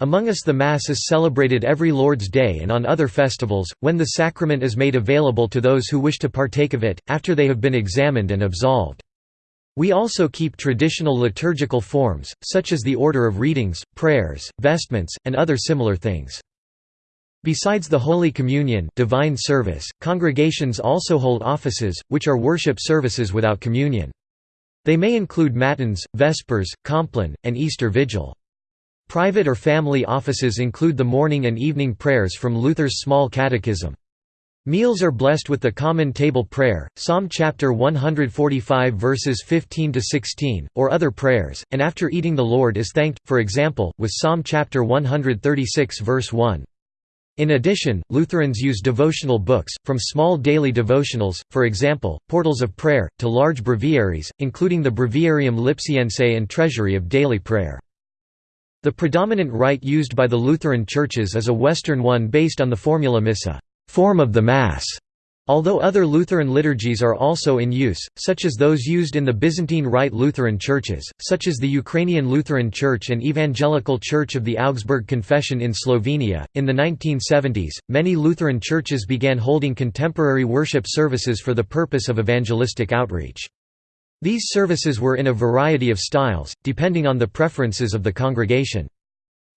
[SPEAKER 1] Among us the Mass is celebrated every Lord's Day and on other festivals, when the sacrament is made available to those who wish to partake of it, after they have been examined and absolved. We also keep traditional liturgical forms, such as the order of readings, prayers, vestments, and other similar things. Besides the Holy Communion divine service, congregations also hold offices, which are worship services without communion. They may include Matins, Vespers, Compline, and Easter Vigil. Private or family offices include the morning and evening prayers from Luther's Small Catechism. Meals are blessed with the common table prayer, Psalm chapter 145 verses 15 to 16, or other prayers, and after eating the Lord is thanked, for example, with Psalm chapter 136 verse 1. In addition, Lutherans use devotional books, from small daily devotionals, for example, portals of prayer, to large breviaries, including the Breviarium Lipsiense and Treasury of Daily Prayer. The predominant rite used by the Lutheran churches is a Western one based on the formula missa form of the Mass", Although other Lutheran liturgies are also in use, such as those used in the Byzantine Rite Lutheran churches, such as the Ukrainian Lutheran Church and Evangelical Church of the Augsburg Confession in Slovenia, in the 1970s, many Lutheran churches began holding contemporary worship services for the purpose of evangelistic outreach. These services were in a variety of styles, depending on the preferences of the congregation.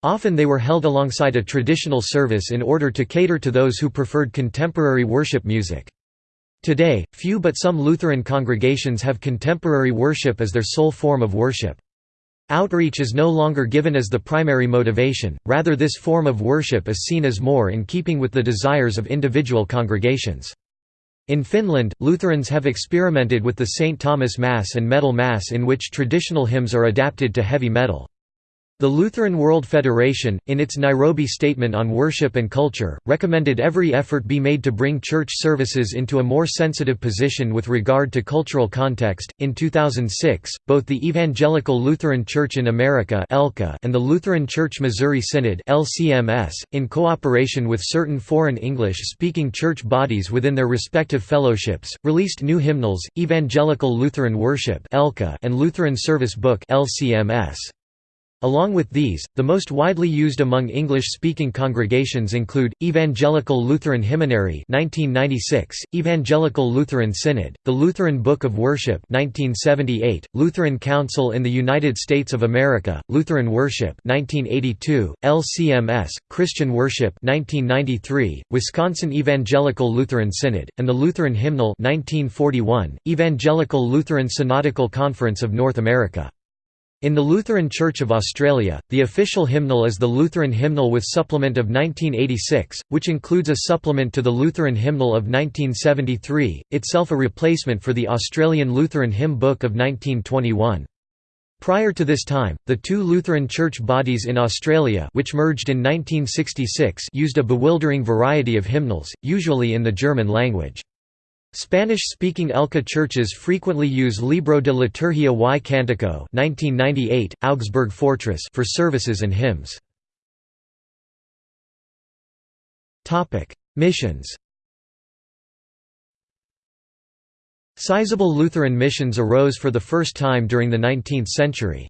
[SPEAKER 1] Often they were held alongside a traditional service in order to cater to those who preferred contemporary worship music. Today, few but some Lutheran congregations have contemporary worship as their sole form of worship. Outreach is no longer given as the primary motivation, rather this form of worship is seen as more in keeping with the desires of individual congregations. In Finland, Lutherans have experimented with the St. Thomas Mass and Metal Mass in which traditional hymns are adapted to heavy metal. The Lutheran World Federation, in its Nairobi Statement on Worship and Culture, recommended every effort be made to bring church services into a more sensitive position with regard to cultural context. In 2006, both the Evangelical Lutheran Church in America and the Lutheran Church Missouri Synod in cooperation with certain foreign English-speaking church bodies within their respective fellowships, released new hymnals, Evangelical Lutheran Worship and Lutheran Service Book (LCMS). Along with these, the most widely used among English-speaking congregations include, Evangelical Lutheran Hymnary 1996, Evangelical Lutheran Synod, the Lutheran Book of Worship 1978, Lutheran Council in the United States of America, Lutheran Worship 1982, LCMS, Christian Worship 1993, Wisconsin Evangelical Lutheran Synod, and the Lutheran Hymnal 1941, Evangelical Lutheran Synodical Conference of North America. In the Lutheran Church of Australia, the official hymnal is the Lutheran Hymnal with Supplement of 1986, which includes a supplement to the Lutheran Hymnal of 1973, itself a replacement for the Australian Lutheran Hymn Book of 1921. Prior to this time, the two Lutheran church bodies in Australia which merged in 1966 used a bewildering variety of hymnals, usually in the German language. Spanish-speaking ELCA churches frequently use Libro de Liturgia y Cantico 1998, Augsburg Fortress for services and hymns. Missions Sizable Lutheran missions arose for the first time during the 19th century.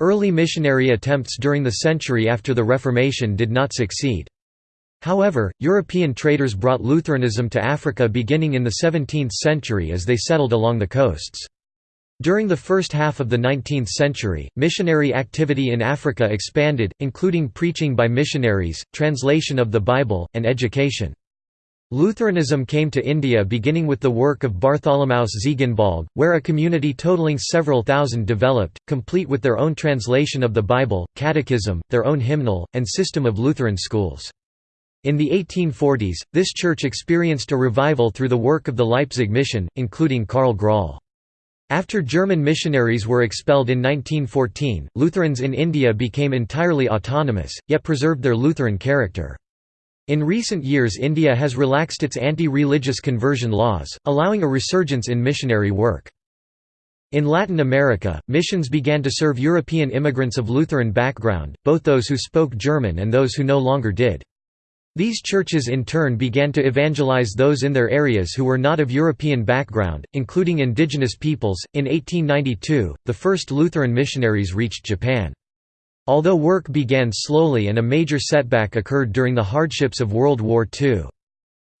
[SPEAKER 1] Early missionary attempts during the century after the Reformation did not succeed. However, European traders brought Lutheranism to Africa beginning in the 17th century as they settled along the coasts. During the first half of the 19th century, missionary activity in Africa expanded, including preaching by missionaries, translation of the Bible, and education. Lutheranism came to India beginning with the work of Bartholomaeus Ziegenbalg, where a community totaling several thousand developed, complete with their own translation of the Bible, catechism, their own hymnal, and system of Lutheran schools. In the 1840s, this church experienced a revival through the work of the Leipzig mission, including Karl Graul. After German missionaries were expelled in 1914, Lutherans in India became entirely autonomous, yet preserved their Lutheran character. In recent years India has relaxed its anti-religious conversion laws, allowing a resurgence in missionary work. In Latin America, missions began to serve European immigrants of Lutheran background, both those who spoke German and those who no longer did. These churches in turn began to evangelize those in their areas who were not of European background, including indigenous peoples. In 1892, the first Lutheran missionaries reached Japan. Although work began slowly and a major setback occurred during the hardships of World War II.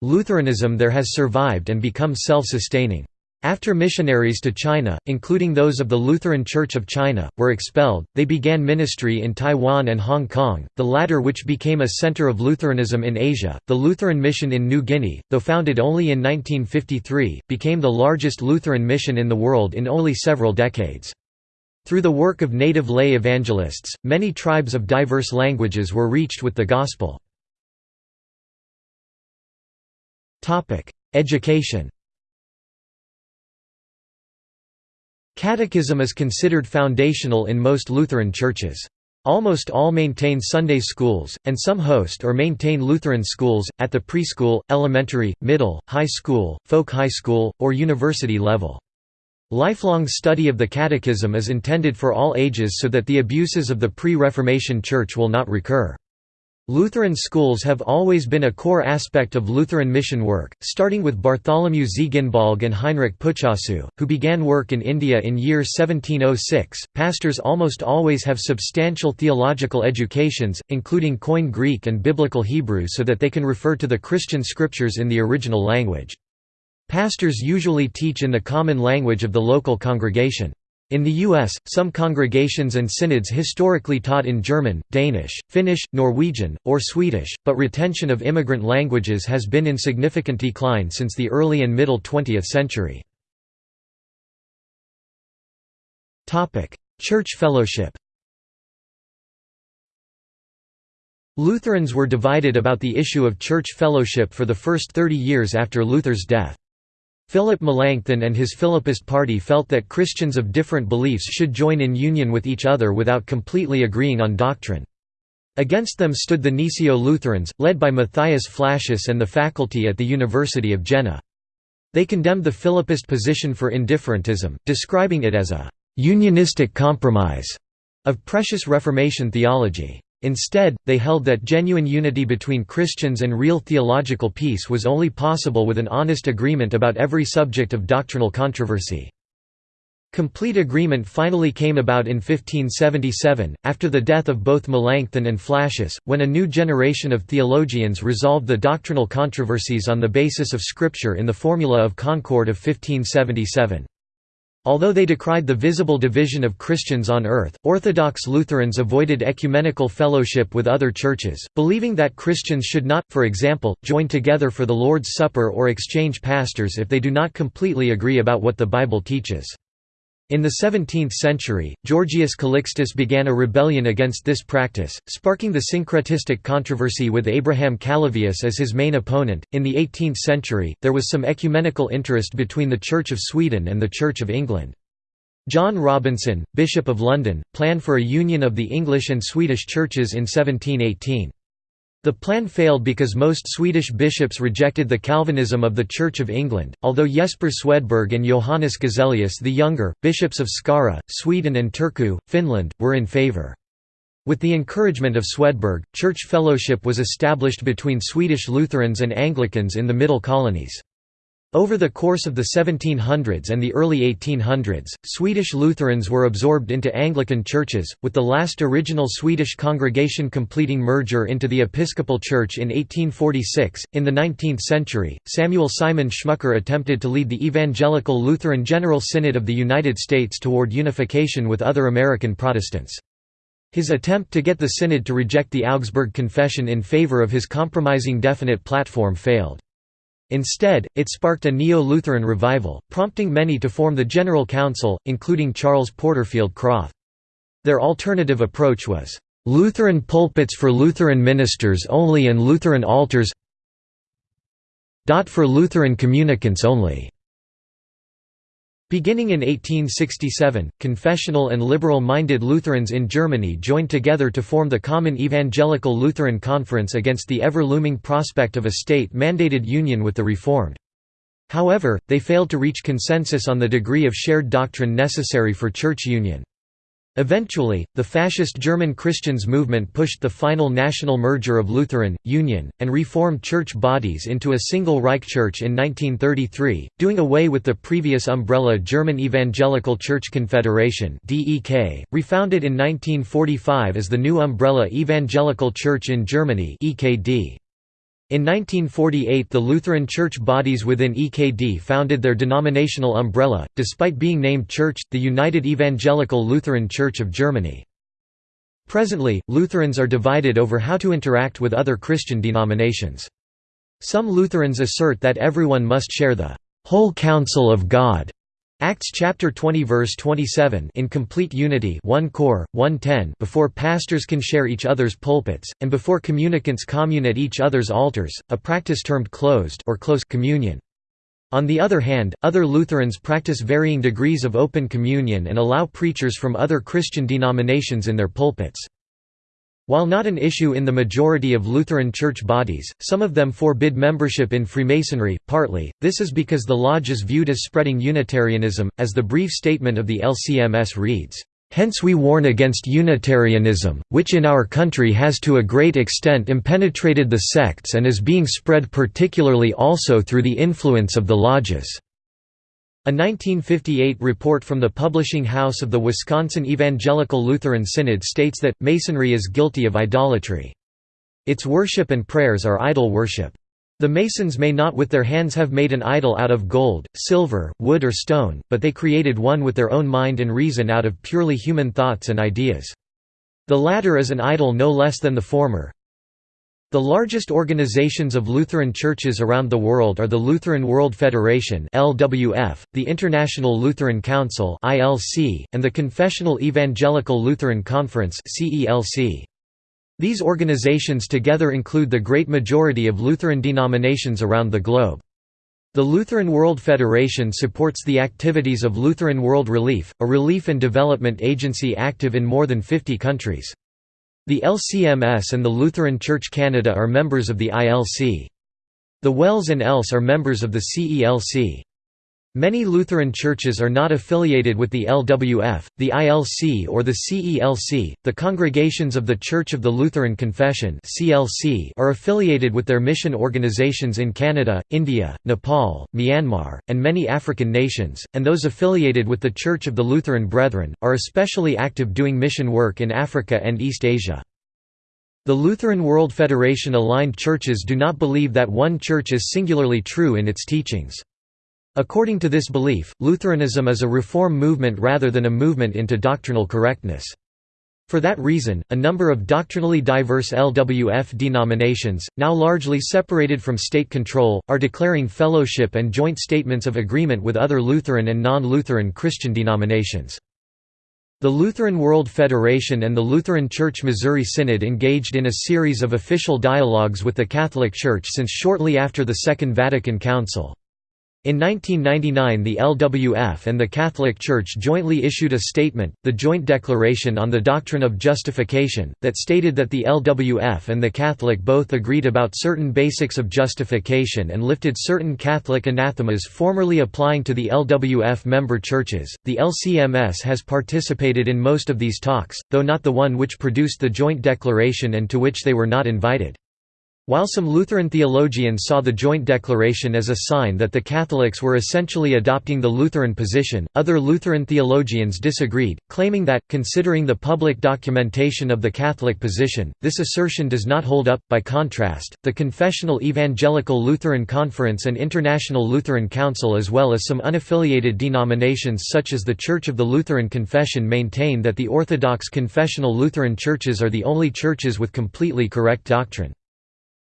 [SPEAKER 1] Lutheranism there has survived and become self-sustaining. After missionaries to China, including those of the Lutheran Church of China, were expelled, they began ministry in Taiwan and Hong Kong, the latter which became a center of Lutheranism in Asia. The Lutheran Mission in New Guinea, though founded only in 1953, became the largest Lutheran mission in the world in only several decades. Through the work of native lay evangelists, many tribes of diverse languages were reached with the Gospel. Education Catechism is considered foundational in most Lutheran churches. Almost all maintain Sunday schools, and some host or maintain Lutheran schools, at the preschool, elementary, middle, high school, folk high school, or university level. Lifelong study of the Catechism is intended for all ages so that the abuses of the pre-Reformation Church will not recur. Lutheran schools have always been a core aspect of Lutheran mission work, starting with Bartholomew Ziegenbalg and Heinrich Plütschau, who began work in India in year 1706. Pastors almost always have substantial theological educations, including Koine Greek and Biblical Hebrew so that they can refer to the Christian scriptures in the original language. Pastors usually teach in the common language of the local congregation. In the U.S., some congregations and synods historically taught in German, Danish, Finnish, Norwegian, or Swedish, but retention of immigrant languages has been in significant decline since the early and middle 20th century. Church fellowship Lutherans were divided about the issue of church fellowship for the first 30 years after Luther's death. Philip Melanchthon and his Philippist party felt that Christians of different beliefs should join in union with each other without completely agreeing on doctrine. Against them stood the Gnesio-Lutherans, led by Matthias Flacius and the faculty at the University of Jena. They condemned the Philippist position for indifferentism, describing it as a «unionistic compromise» of precious Reformation theology. Instead, they held that genuine unity between Christians and real theological peace was only possible with an honest agreement about every subject of doctrinal controversy. Complete agreement finally came about in 1577, after the death of both Melanchthon and Flacius, when a new generation of theologians resolved the doctrinal controversies on the basis of Scripture in the Formula of Concord of 1577. Although they decried the visible division of Christians on earth, Orthodox Lutherans avoided ecumenical fellowship with other churches, believing that Christians should not, for example, join together for the Lord's Supper or exchange pastors if they do not completely agree about what the Bible teaches. In the 17th century, Georgius Calixtus began a rebellion against this practice, sparking the syncretistic controversy with Abraham Calovius as his main opponent. In the 18th century, there was some ecumenical interest between the Church of Sweden and the Church of England. John Robinson, Bishop of London, planned for a union of the English and Swedish churches in 1718. The plan failed because most Swedish bishops rejected the Calvinism of the Church of England, although Jesper Swedberg and Johannes Gezelius the Younger, bishops of Skara, Sweden and Turku, Finland, were in favour. With the encouragement of Swedberg, church fellowship was established between Swedish Lutherans and Anglicans in the Middle Colonies. Over the course of the 1700s and the early 1800s, Swedish Lutherans were absorbed into Anglican churches, with the last original Swedish congregation completing merger into the Episcopal Church in 1846. In the 19th century, Samuel Simon Schmucker attempted to lead the Evangelical Lutheran General Synod of the United States toward unification with other American Protestants. His attempt to get the synod to reject the Augsburg Confession in favor of his compromising definite platform failed. Instead, it sparked a Neo-Lutheran revival, prompting many to form the General Council, including Charles Porterfield Krauth. Their alternative approach was, "...Lutheran pulpits for Lutheran ministers only and Lutheran altars for Lutheran communicants only." Beginning in 1867, confessional and liberal-minded Lutherans in Germany joined together to form the Common Evangelical Lutheran Conference against the ever-looming prospect of a state-mandated union with the Reformed. However, they failed to reach consensus on the degree of shared doctrine necessary for church union. Eventually, the fascist German Christians movement pushed the final national merger of Lutheran, Union, and Reformed church bodies into a single Reich Church in 1933, doing away with the previous umbrella German Evangelical Church Confederation refounded in 1945 as the new umbrella Evangelical Church in Germany EKD. In 1948 the Lutheran church bodies within EKD founded their denominational umbrella, despite being named Church, the United Evangelical Lutheran Church of Germany. Presently, Lutherans are divided over how to interact with other Christian denominations. Some Lutherans assert that everyone must share the whole counsel of God Acts chapter 20 verse 27 in complete unity 1 Cor 110 before pastors can share each other's pulpits and before communicants commune at each other's altars a practice termed closed or close communion. On the other hand other Lutherans practice varying degrees of open communion and allow preachers from other Christian denominations in their pulpits while not an issue in the majority of Lutheran church bodies, some of them forbid membership in Freemasonry, partly, this is because the lodge is viewed as spreading Unitarianism, as the brief statement of the LCMS reads, Hence we warn against Unitarianism, which in our country has to a great extent impenetrated the sects and is being spread particularly also through the influence of the lodges. A 1958 report from the publishing house of the Wisconsin Evangelical Lutheran Synod states that, Masonry is guilty of idolatry. Its worship and prayers are idol worship. The Masons may not with their hands have made an idol out of gold, silver, wood or stone, but they created one with their own mind and reason out of purely human thoughts and ideas. The latter is an idol no less than the former, the largest organizations of Lutheran churches around the world are the Lutheran World Federation (LWF), the International Lutheran Council (ILC), and the Confessional Evangelical Lutheran Conference (CELC). These organizations together include the great majority of Lutheran denominations around the globe. The Lutheran World Federation supports the activities of Lutheran World Relief, a relief and development agency active in more than 50 countries. The LCMS and the Lutheran Church Canada are members of the ILC. The WELS and ELS are members of the CELC. Many Lutheran churches are not affiliated with the LWF, the ILC or the CELC. The congregations of the Church of the Lutheran Confession (CLC) are affiliated with their mission organizations in Canada, India, Nepal, Myanmar, and many African nations, and those affiliated with the Church of the Lutheran Brethren are especially active doing mission work in Africa and East Asia. The Lutheran World Federation aligned churches do not believe that one church is singularly true in its teachings. According to this belief, Lutheranism is a reform movement rather than a movement into doctrinal correctness. For that reason, a number of doctrinally diverse LWF denominations, now largely separated from state control, are declaring fellowship and joint statements of agreement with other Lutheran and non-Lutheran Christian denominations. The Lutheran World Federation and the Lutheran Church Missouri Synod engaged in a series of official dialogues with the Catholic Church since shortly after the Second Vatican Council. In 1999 the LWF and the Catholic Church jointly issued a statement, the Joint Declaration on the Doctrine of Justification, that stated that the LWF and the Catholic both agreed about certain basics of justification and lifted certain Catholic anathemas formerly applying to the LWF member churches. The LCMS has participated in most of these talks, though not the one which produced the Joint Declaration and to which they were not invited. While some Lutheran theologians saw the joint declaration as a sign that the Catholics were essentially adopting the Lutheran position, other Lutheran theologians disagreed, claiming that, considering the public documentation of the Catholic position, this assertion does not hold up. By contrast, the Confessional Evangelical Lutheran Conference and International Lutheran Council, as well as some unaffiliated denominations such as the Church of the Lutheran Confession, maintain that the Orthodox confessional Lutheran churches are the only churches with completely correct doctrine.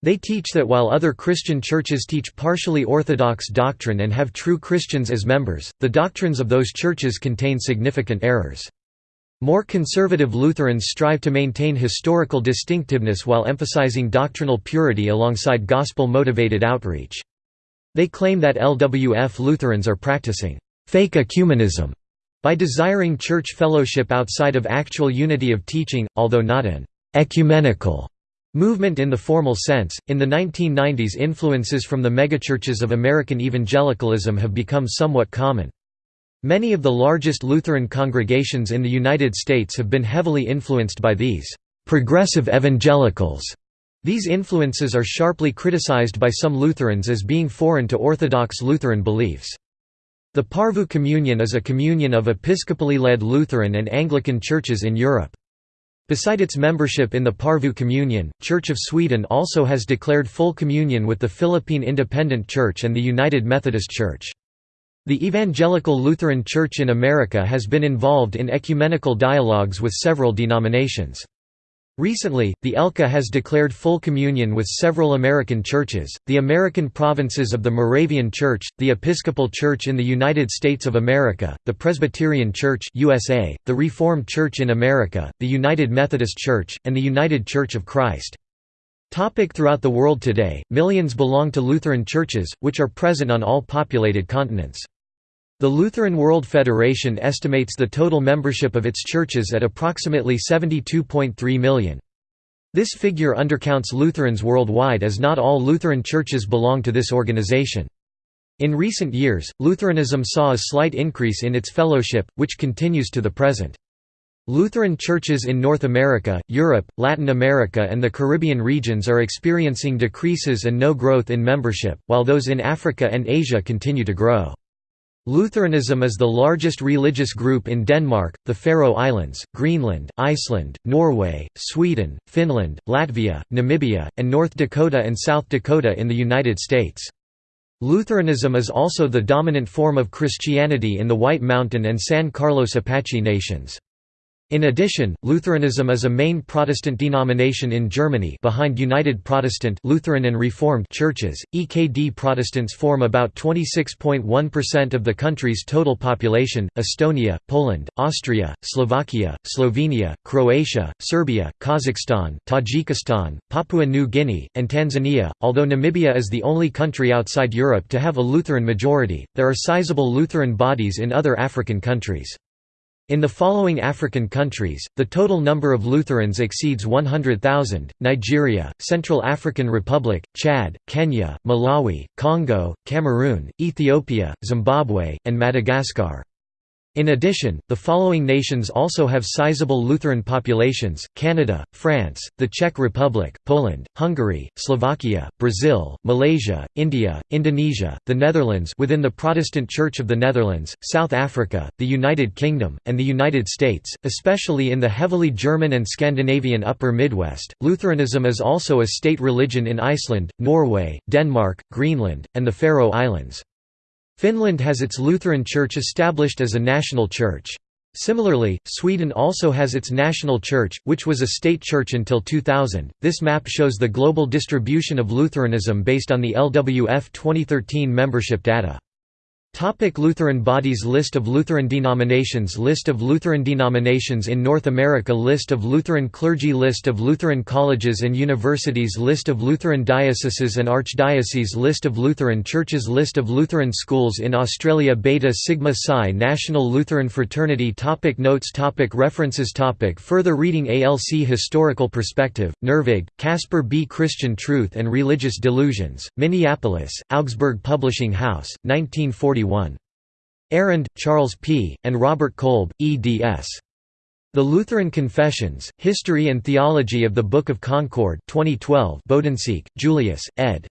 [SPEAKER 1] They teach that while other Christian churches teach partially orthodox doctrine and have true Christians as members, the doctrines of those churches contain significant errors. More conservative Lutherans strive to maintain historical distinctiveness while emphasizing doctrinal purity alongside gospel-motivated outreach. They claim that LWF Lutherans are practicing «fake ecumenism» by desiring church fellowship outside of actual unity of teaching, although not an «ecumenical» Movement in the formal sense, in the 1990s influences from the megachurches of American evangelicalism have become somewhat common. Many of the largest Lutheran congregations in the United States have been heavily influenced by these «progressive evangelicals». These influences are sharply criticized by some Lutherans as being foreign to Orthodox Lutheran beliefs. The Porvoo Communion is a communion of episcopally led Lutheran and Anglican churches in Europe. Beside its membership in the Porvoo Communion, Church of Sweden also has declared full communion with the Philippine Independent Church and the United Methodist Church. The Evangelical Lutheran Church in America has been involved in ecumenical dialogues with several denominations. Recently, the ELCA has declared full communion with several American churches, the American provinces of the Moravian Church, the Episcopal Church in the United States of America, the Presbyterian Church USA, the Reformed Church in America, the United Methodist Church, and the United Church of Christ. Topic throughout the world today, millions belong to Lutheran churches, which are present on all populated continents. The Lutheran World Federation estimates the total membership of its churches at approximately 72.3 million. This figure undercounts Lutherans worldwide as not all Lutheran churches belong to this organization. In recent years, Lutheranism saw a slight increase in its fellowship, which continues to the present. Lutheran churches in North America, Europe, Latin America and the Caribbean regions are experiencing decreases and no growth in membership, while those in Africa and Asia continue to grow. Lutheranism is the largest religious group in Denmark, the Faroe Islands, Greenland, Iceland, Norway, Sweden, Finland, Latvia, Namibia, and North Dakota and South Dakota in the United States. Lutheranism is also the dominant form of Christianity in the White Mountain and San Carlos Apache nations. In addition, Lutheranism is a main Protestant denomination in Germany behind United Protestant Lutheran and Reformed churches. EKD Protestants form about 26.1% of the country's total population. Estonia, Poland, Austria, Slovakia, Slovenia, Croatia, Serbia, Kazakhstan, Tajikistan, Papua New Guinea, and Tanzania. Although Namibia is the only country outside Europe to have a Lutheran majority, there are sizable Lutheran bodies in other African countries. In the following African countries, the total number of Lutherans exceeds 100,000, Nigeria, Central African Republic, Chad, Kenya, Malawi, Congo, Cameroon, Ethiopia, Zimbabwe, and Madagascar. In addition, the following nations also have sizable Lutheran populations, Canada, France, the Czech Republic, Poland, Hungary, Slovakia, Brazil, Malaysia, India, Indonesia, the Netherlands within the Protestant Church of the Netherlands, South Africa, the United Kingdom, and the United States, especially in the heavily German and Scandinavian Upper Midwest. Lutheranism is also a state religion in Iceland, Norway, Denmark, Greenland, and the Faroe Islands. Finland has its Lutheran Church established as a national church. Similarly, Sweden also has its national church, which was a state church until 2000. This map shows the global distribution of Lutheranism based on the LWF 2013 membership data. Topic Lutheran bodies List of Lutheran denominations List of Lutheran denominations in North America List of Lutheran clergy List of Lutheran colleges and universities List of Lutheran dioceses and archdioceses List of Lutheran churches List of Lutheran schools in Australia Beta Sigma Psi National Lutheran Fraternity topic Notes topic References topic Further reading ALC Historical Perspective, Nervig, Casper B. Christian Truth and Religious Delusions, Minneapolis, Augsburg Publishing House, 1940 1941. Arand, Charles P., and Robert Kolb, eds. The Lutheran Confessions, History and Theology of the Book of Concord 2012 Bodensiek, Julius, ed.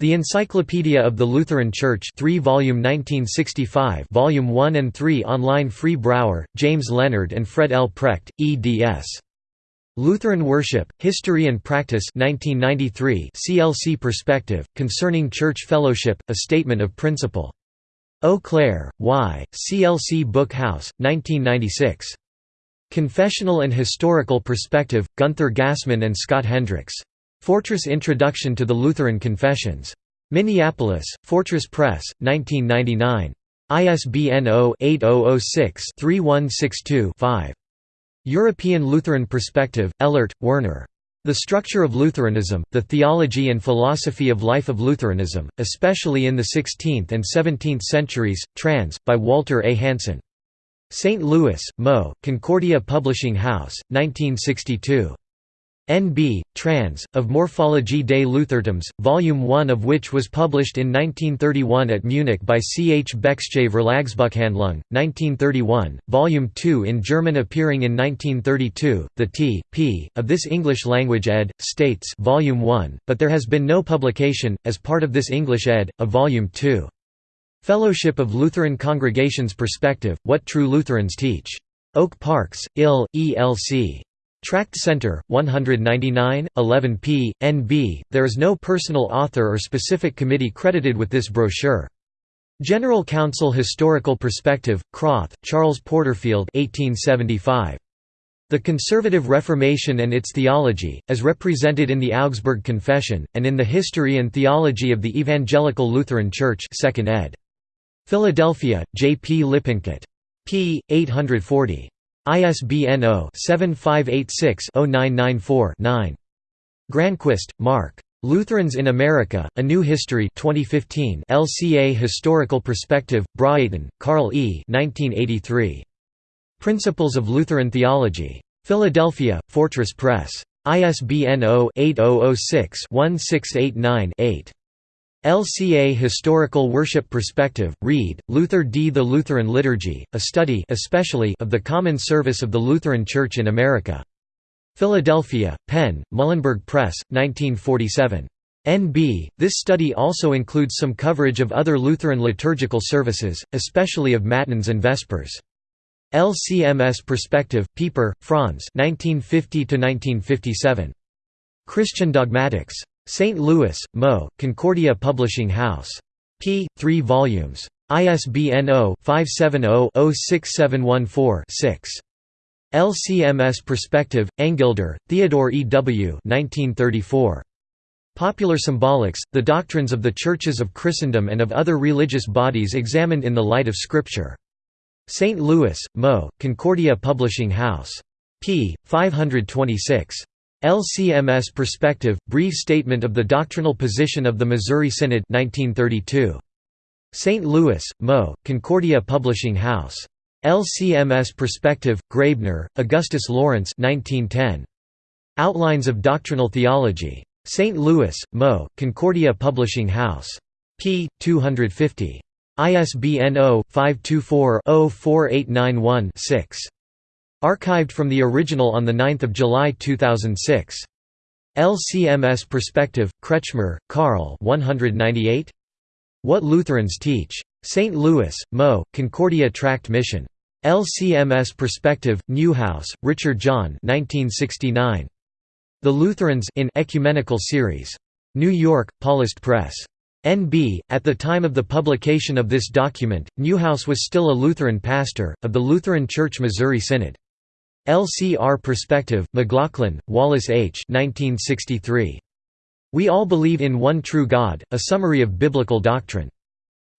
[SPEAKER 1] The Encyclopedia of the Lutheran Church 3 volume 1965 volume 1 and 3 online Free Brauer, James Leonard and Fred L. Precht, eds. Lutheran Worship, History and Practice 1993 CLC Perspective, Concerning Church Fellowship, A Statement of Principle Eau Claire, Y., CLC Book House, 1996. Confessional and Historical Perspective, Gunther Gassmann and Scott Hendrix. Fortress Introduction to the Lutheran Confessions. Minneapolis, Fortress Press, 1999. ISBN 0-8006-3162-5. European Lutheran Perspective, Elert, Werner. The Structure of Lutheranism, The Theology and Philosophy of Life of Lutheranism, especially in the 16th and 17th centuries, trans. by Walter A. Hansen. St. Louis, Mo., Concordia Publishing House, 1962. N.B. Trans. of Morphologie des Luthertums, Volume 1 of which was published in 1931 at Munich by C. H. Beck'sche Verlagsbuchhandlung, 1931, Volume 2 in German appearing in 1932, the T. P. of this English-language ed. States Volume 1, but there has been no publication, as part of this English ed., of Volume 2. Fellowship of Lutheran Congregations Perspective, What True Lutherans Teach. Oak Parks, IL, ELC. Tract Center, 199, 11 p. NB. There is no personal author or specific committee credited with this brochure. General Council Historical Perspective, Krauth, Charles Porterfield 1875. The Conservative Reformation and its Theology, as represented in the Augsburg Confession, and in the History and Theology of the Evangelical Lutheran Church 2nd ed. Philadelphia, J. B. Lippincott. p. 840. ISBN 0-7586-0994-9. Granquist, Mark. Lutherans in America, A New History 2015 LCA Historical Perspective, Braaten, Carl E. 1983. Principles of Lutheran Theology. Philadelphia, Fortress Press. ISBN 0-8006-1689-8. LCA Historical Worship Perspective, Reed, Luther D. The Lutheran Liturgy, a study especially of the common service of the Lutheran Church in America. Philadelphia, Penn, Muhlenberg Press, 1947. NB. This study also includes some coverage of other Lutheran liturgical services, especially of Matins and Vespers. LCMS Perspective, Pieper, Franz 1950 Christian Dogmatics. St. Louis, Mo., Concordia Publishing House. p. 3 volumes. ISBN 0-570-06714-6. LCMS Perspective, Engelder, Theodore E. W. 1934. Popular Symbolics, The Doctrines of the Churches of Christendom and of Other Religious Bodies Examined in the Light of Scripture. St. Louis, Mo., Concordia Publishing House. p. 526. LCMS Perspective, Brief Statement of the Doctrinal Position of the Missouri Synod 1932. St. Louis, Mo., Concordia Publishing House. LCMS Perspective, Graebner, Augustus Lawrence 1910. Outlines of Doctrinal Theology. St. Louis, Mo., Concordia Publishing House. p. 250. ISBN 0-524-04891-6. Archived from the original on 9 July 2006. LCMS Perspective, Kretschmer, Karl 198? What Lutherans Teach. St. Louis, Mo., Concordia Tract Mission. LCMS Perspective, Neuhaus, Richard John 1969. The Lutherans in Ecumenical Series. New York, Paulist Press. NB, at the time of the publication of this document, Neuhaus was still a Lutheran pastor, of the Lutheran Church Missouri Synod. LCR Perspective, McLaughlin, Wallace H. 1963. We All Believe in One True God, A Summary of Biblical Doctrine.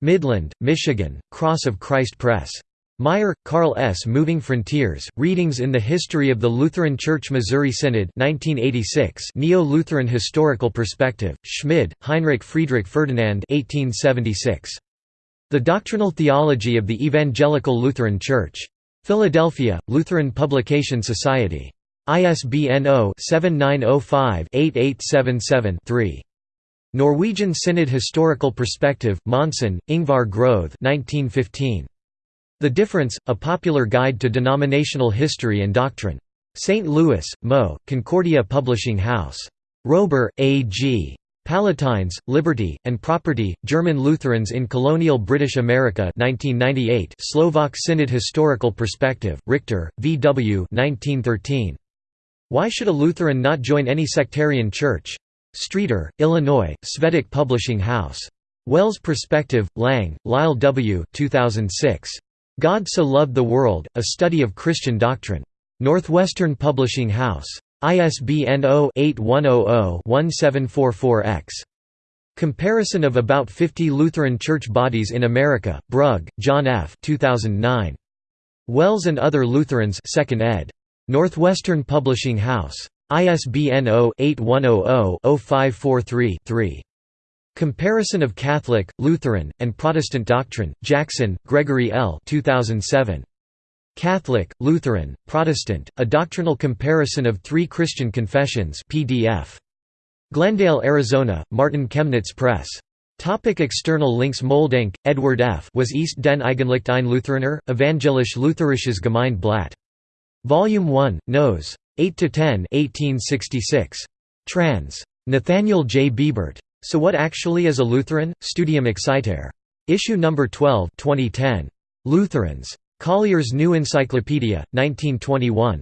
[SPEAKER 1] Midland, Michigan, Cross of Christ Press. Meyer, Carl S. Moving Frontiers, Readings in the History of the Lutheran Church Missouri Synod 1986 Neo-Lutheran Historical Perspective, Schmid, Heinrich Friedrich Ferdinand 1876. The Doctrinal Theology of the Evangelical Lutheran Church. Philadelphia, Lutheran Publication Society. ISBN 0-7905-8877-3. Norwegian Synod Historical Perspective, Monson, Ingvar Groth 1915. The Difference, A Popular Guide to Denominational History and Doctrine. St. Louis, Mo., Concordia Publishing House. Roeber, A. G. Palatines, Liberty, and Property, German Lutherans in Colonial British America 1998 Slovak Synod Historical Perspective, Richter, V. W. 1913. Why should a Lutheran not join any sectarian church? Streator, Illinois, Svedok Publishing House. WELS Perspective, Lange, Lyle W. 2006. God So Loved the World, A Study of Christian Doctrine. Northwestern Publishing House. ISBN 0-8100-1744-X. Comparison of about 50 Lutheran Church bodies in America, Brug, John F. 2009. WELS and Other Lutherans 2nd ed. Northwestern Publishing House. ISBN 0-8100-0543-3. Comparison of Catholic, Lutheran, and Protestant Doctrine, Jackson, Gregory L. 2007. Catholic, Lutheran, Protestant, A Doctrinal Comparison of Three Christian Confessions PDF. Glendale, Arizona, Martin Chemnitz Press. Topic external links Moldehnke, Edward F. Was ist denn eigentlich ein Lutheraner, Evangelisch Lutherisches Gemeindeblatt. Volume 1, Nos. 8–10 1866. Trans. Nathaniel J. Biebert. So What Actually is a Lutheran? Studium Excitare. Issue No. 12 2010. Lutherans. Collier's New Encyclopedia, 1921.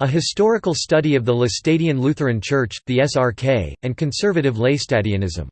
[SPEAKER 1] A historical study of the Laestadian Lutheran Church, the SRK, and conservative Laestadianism.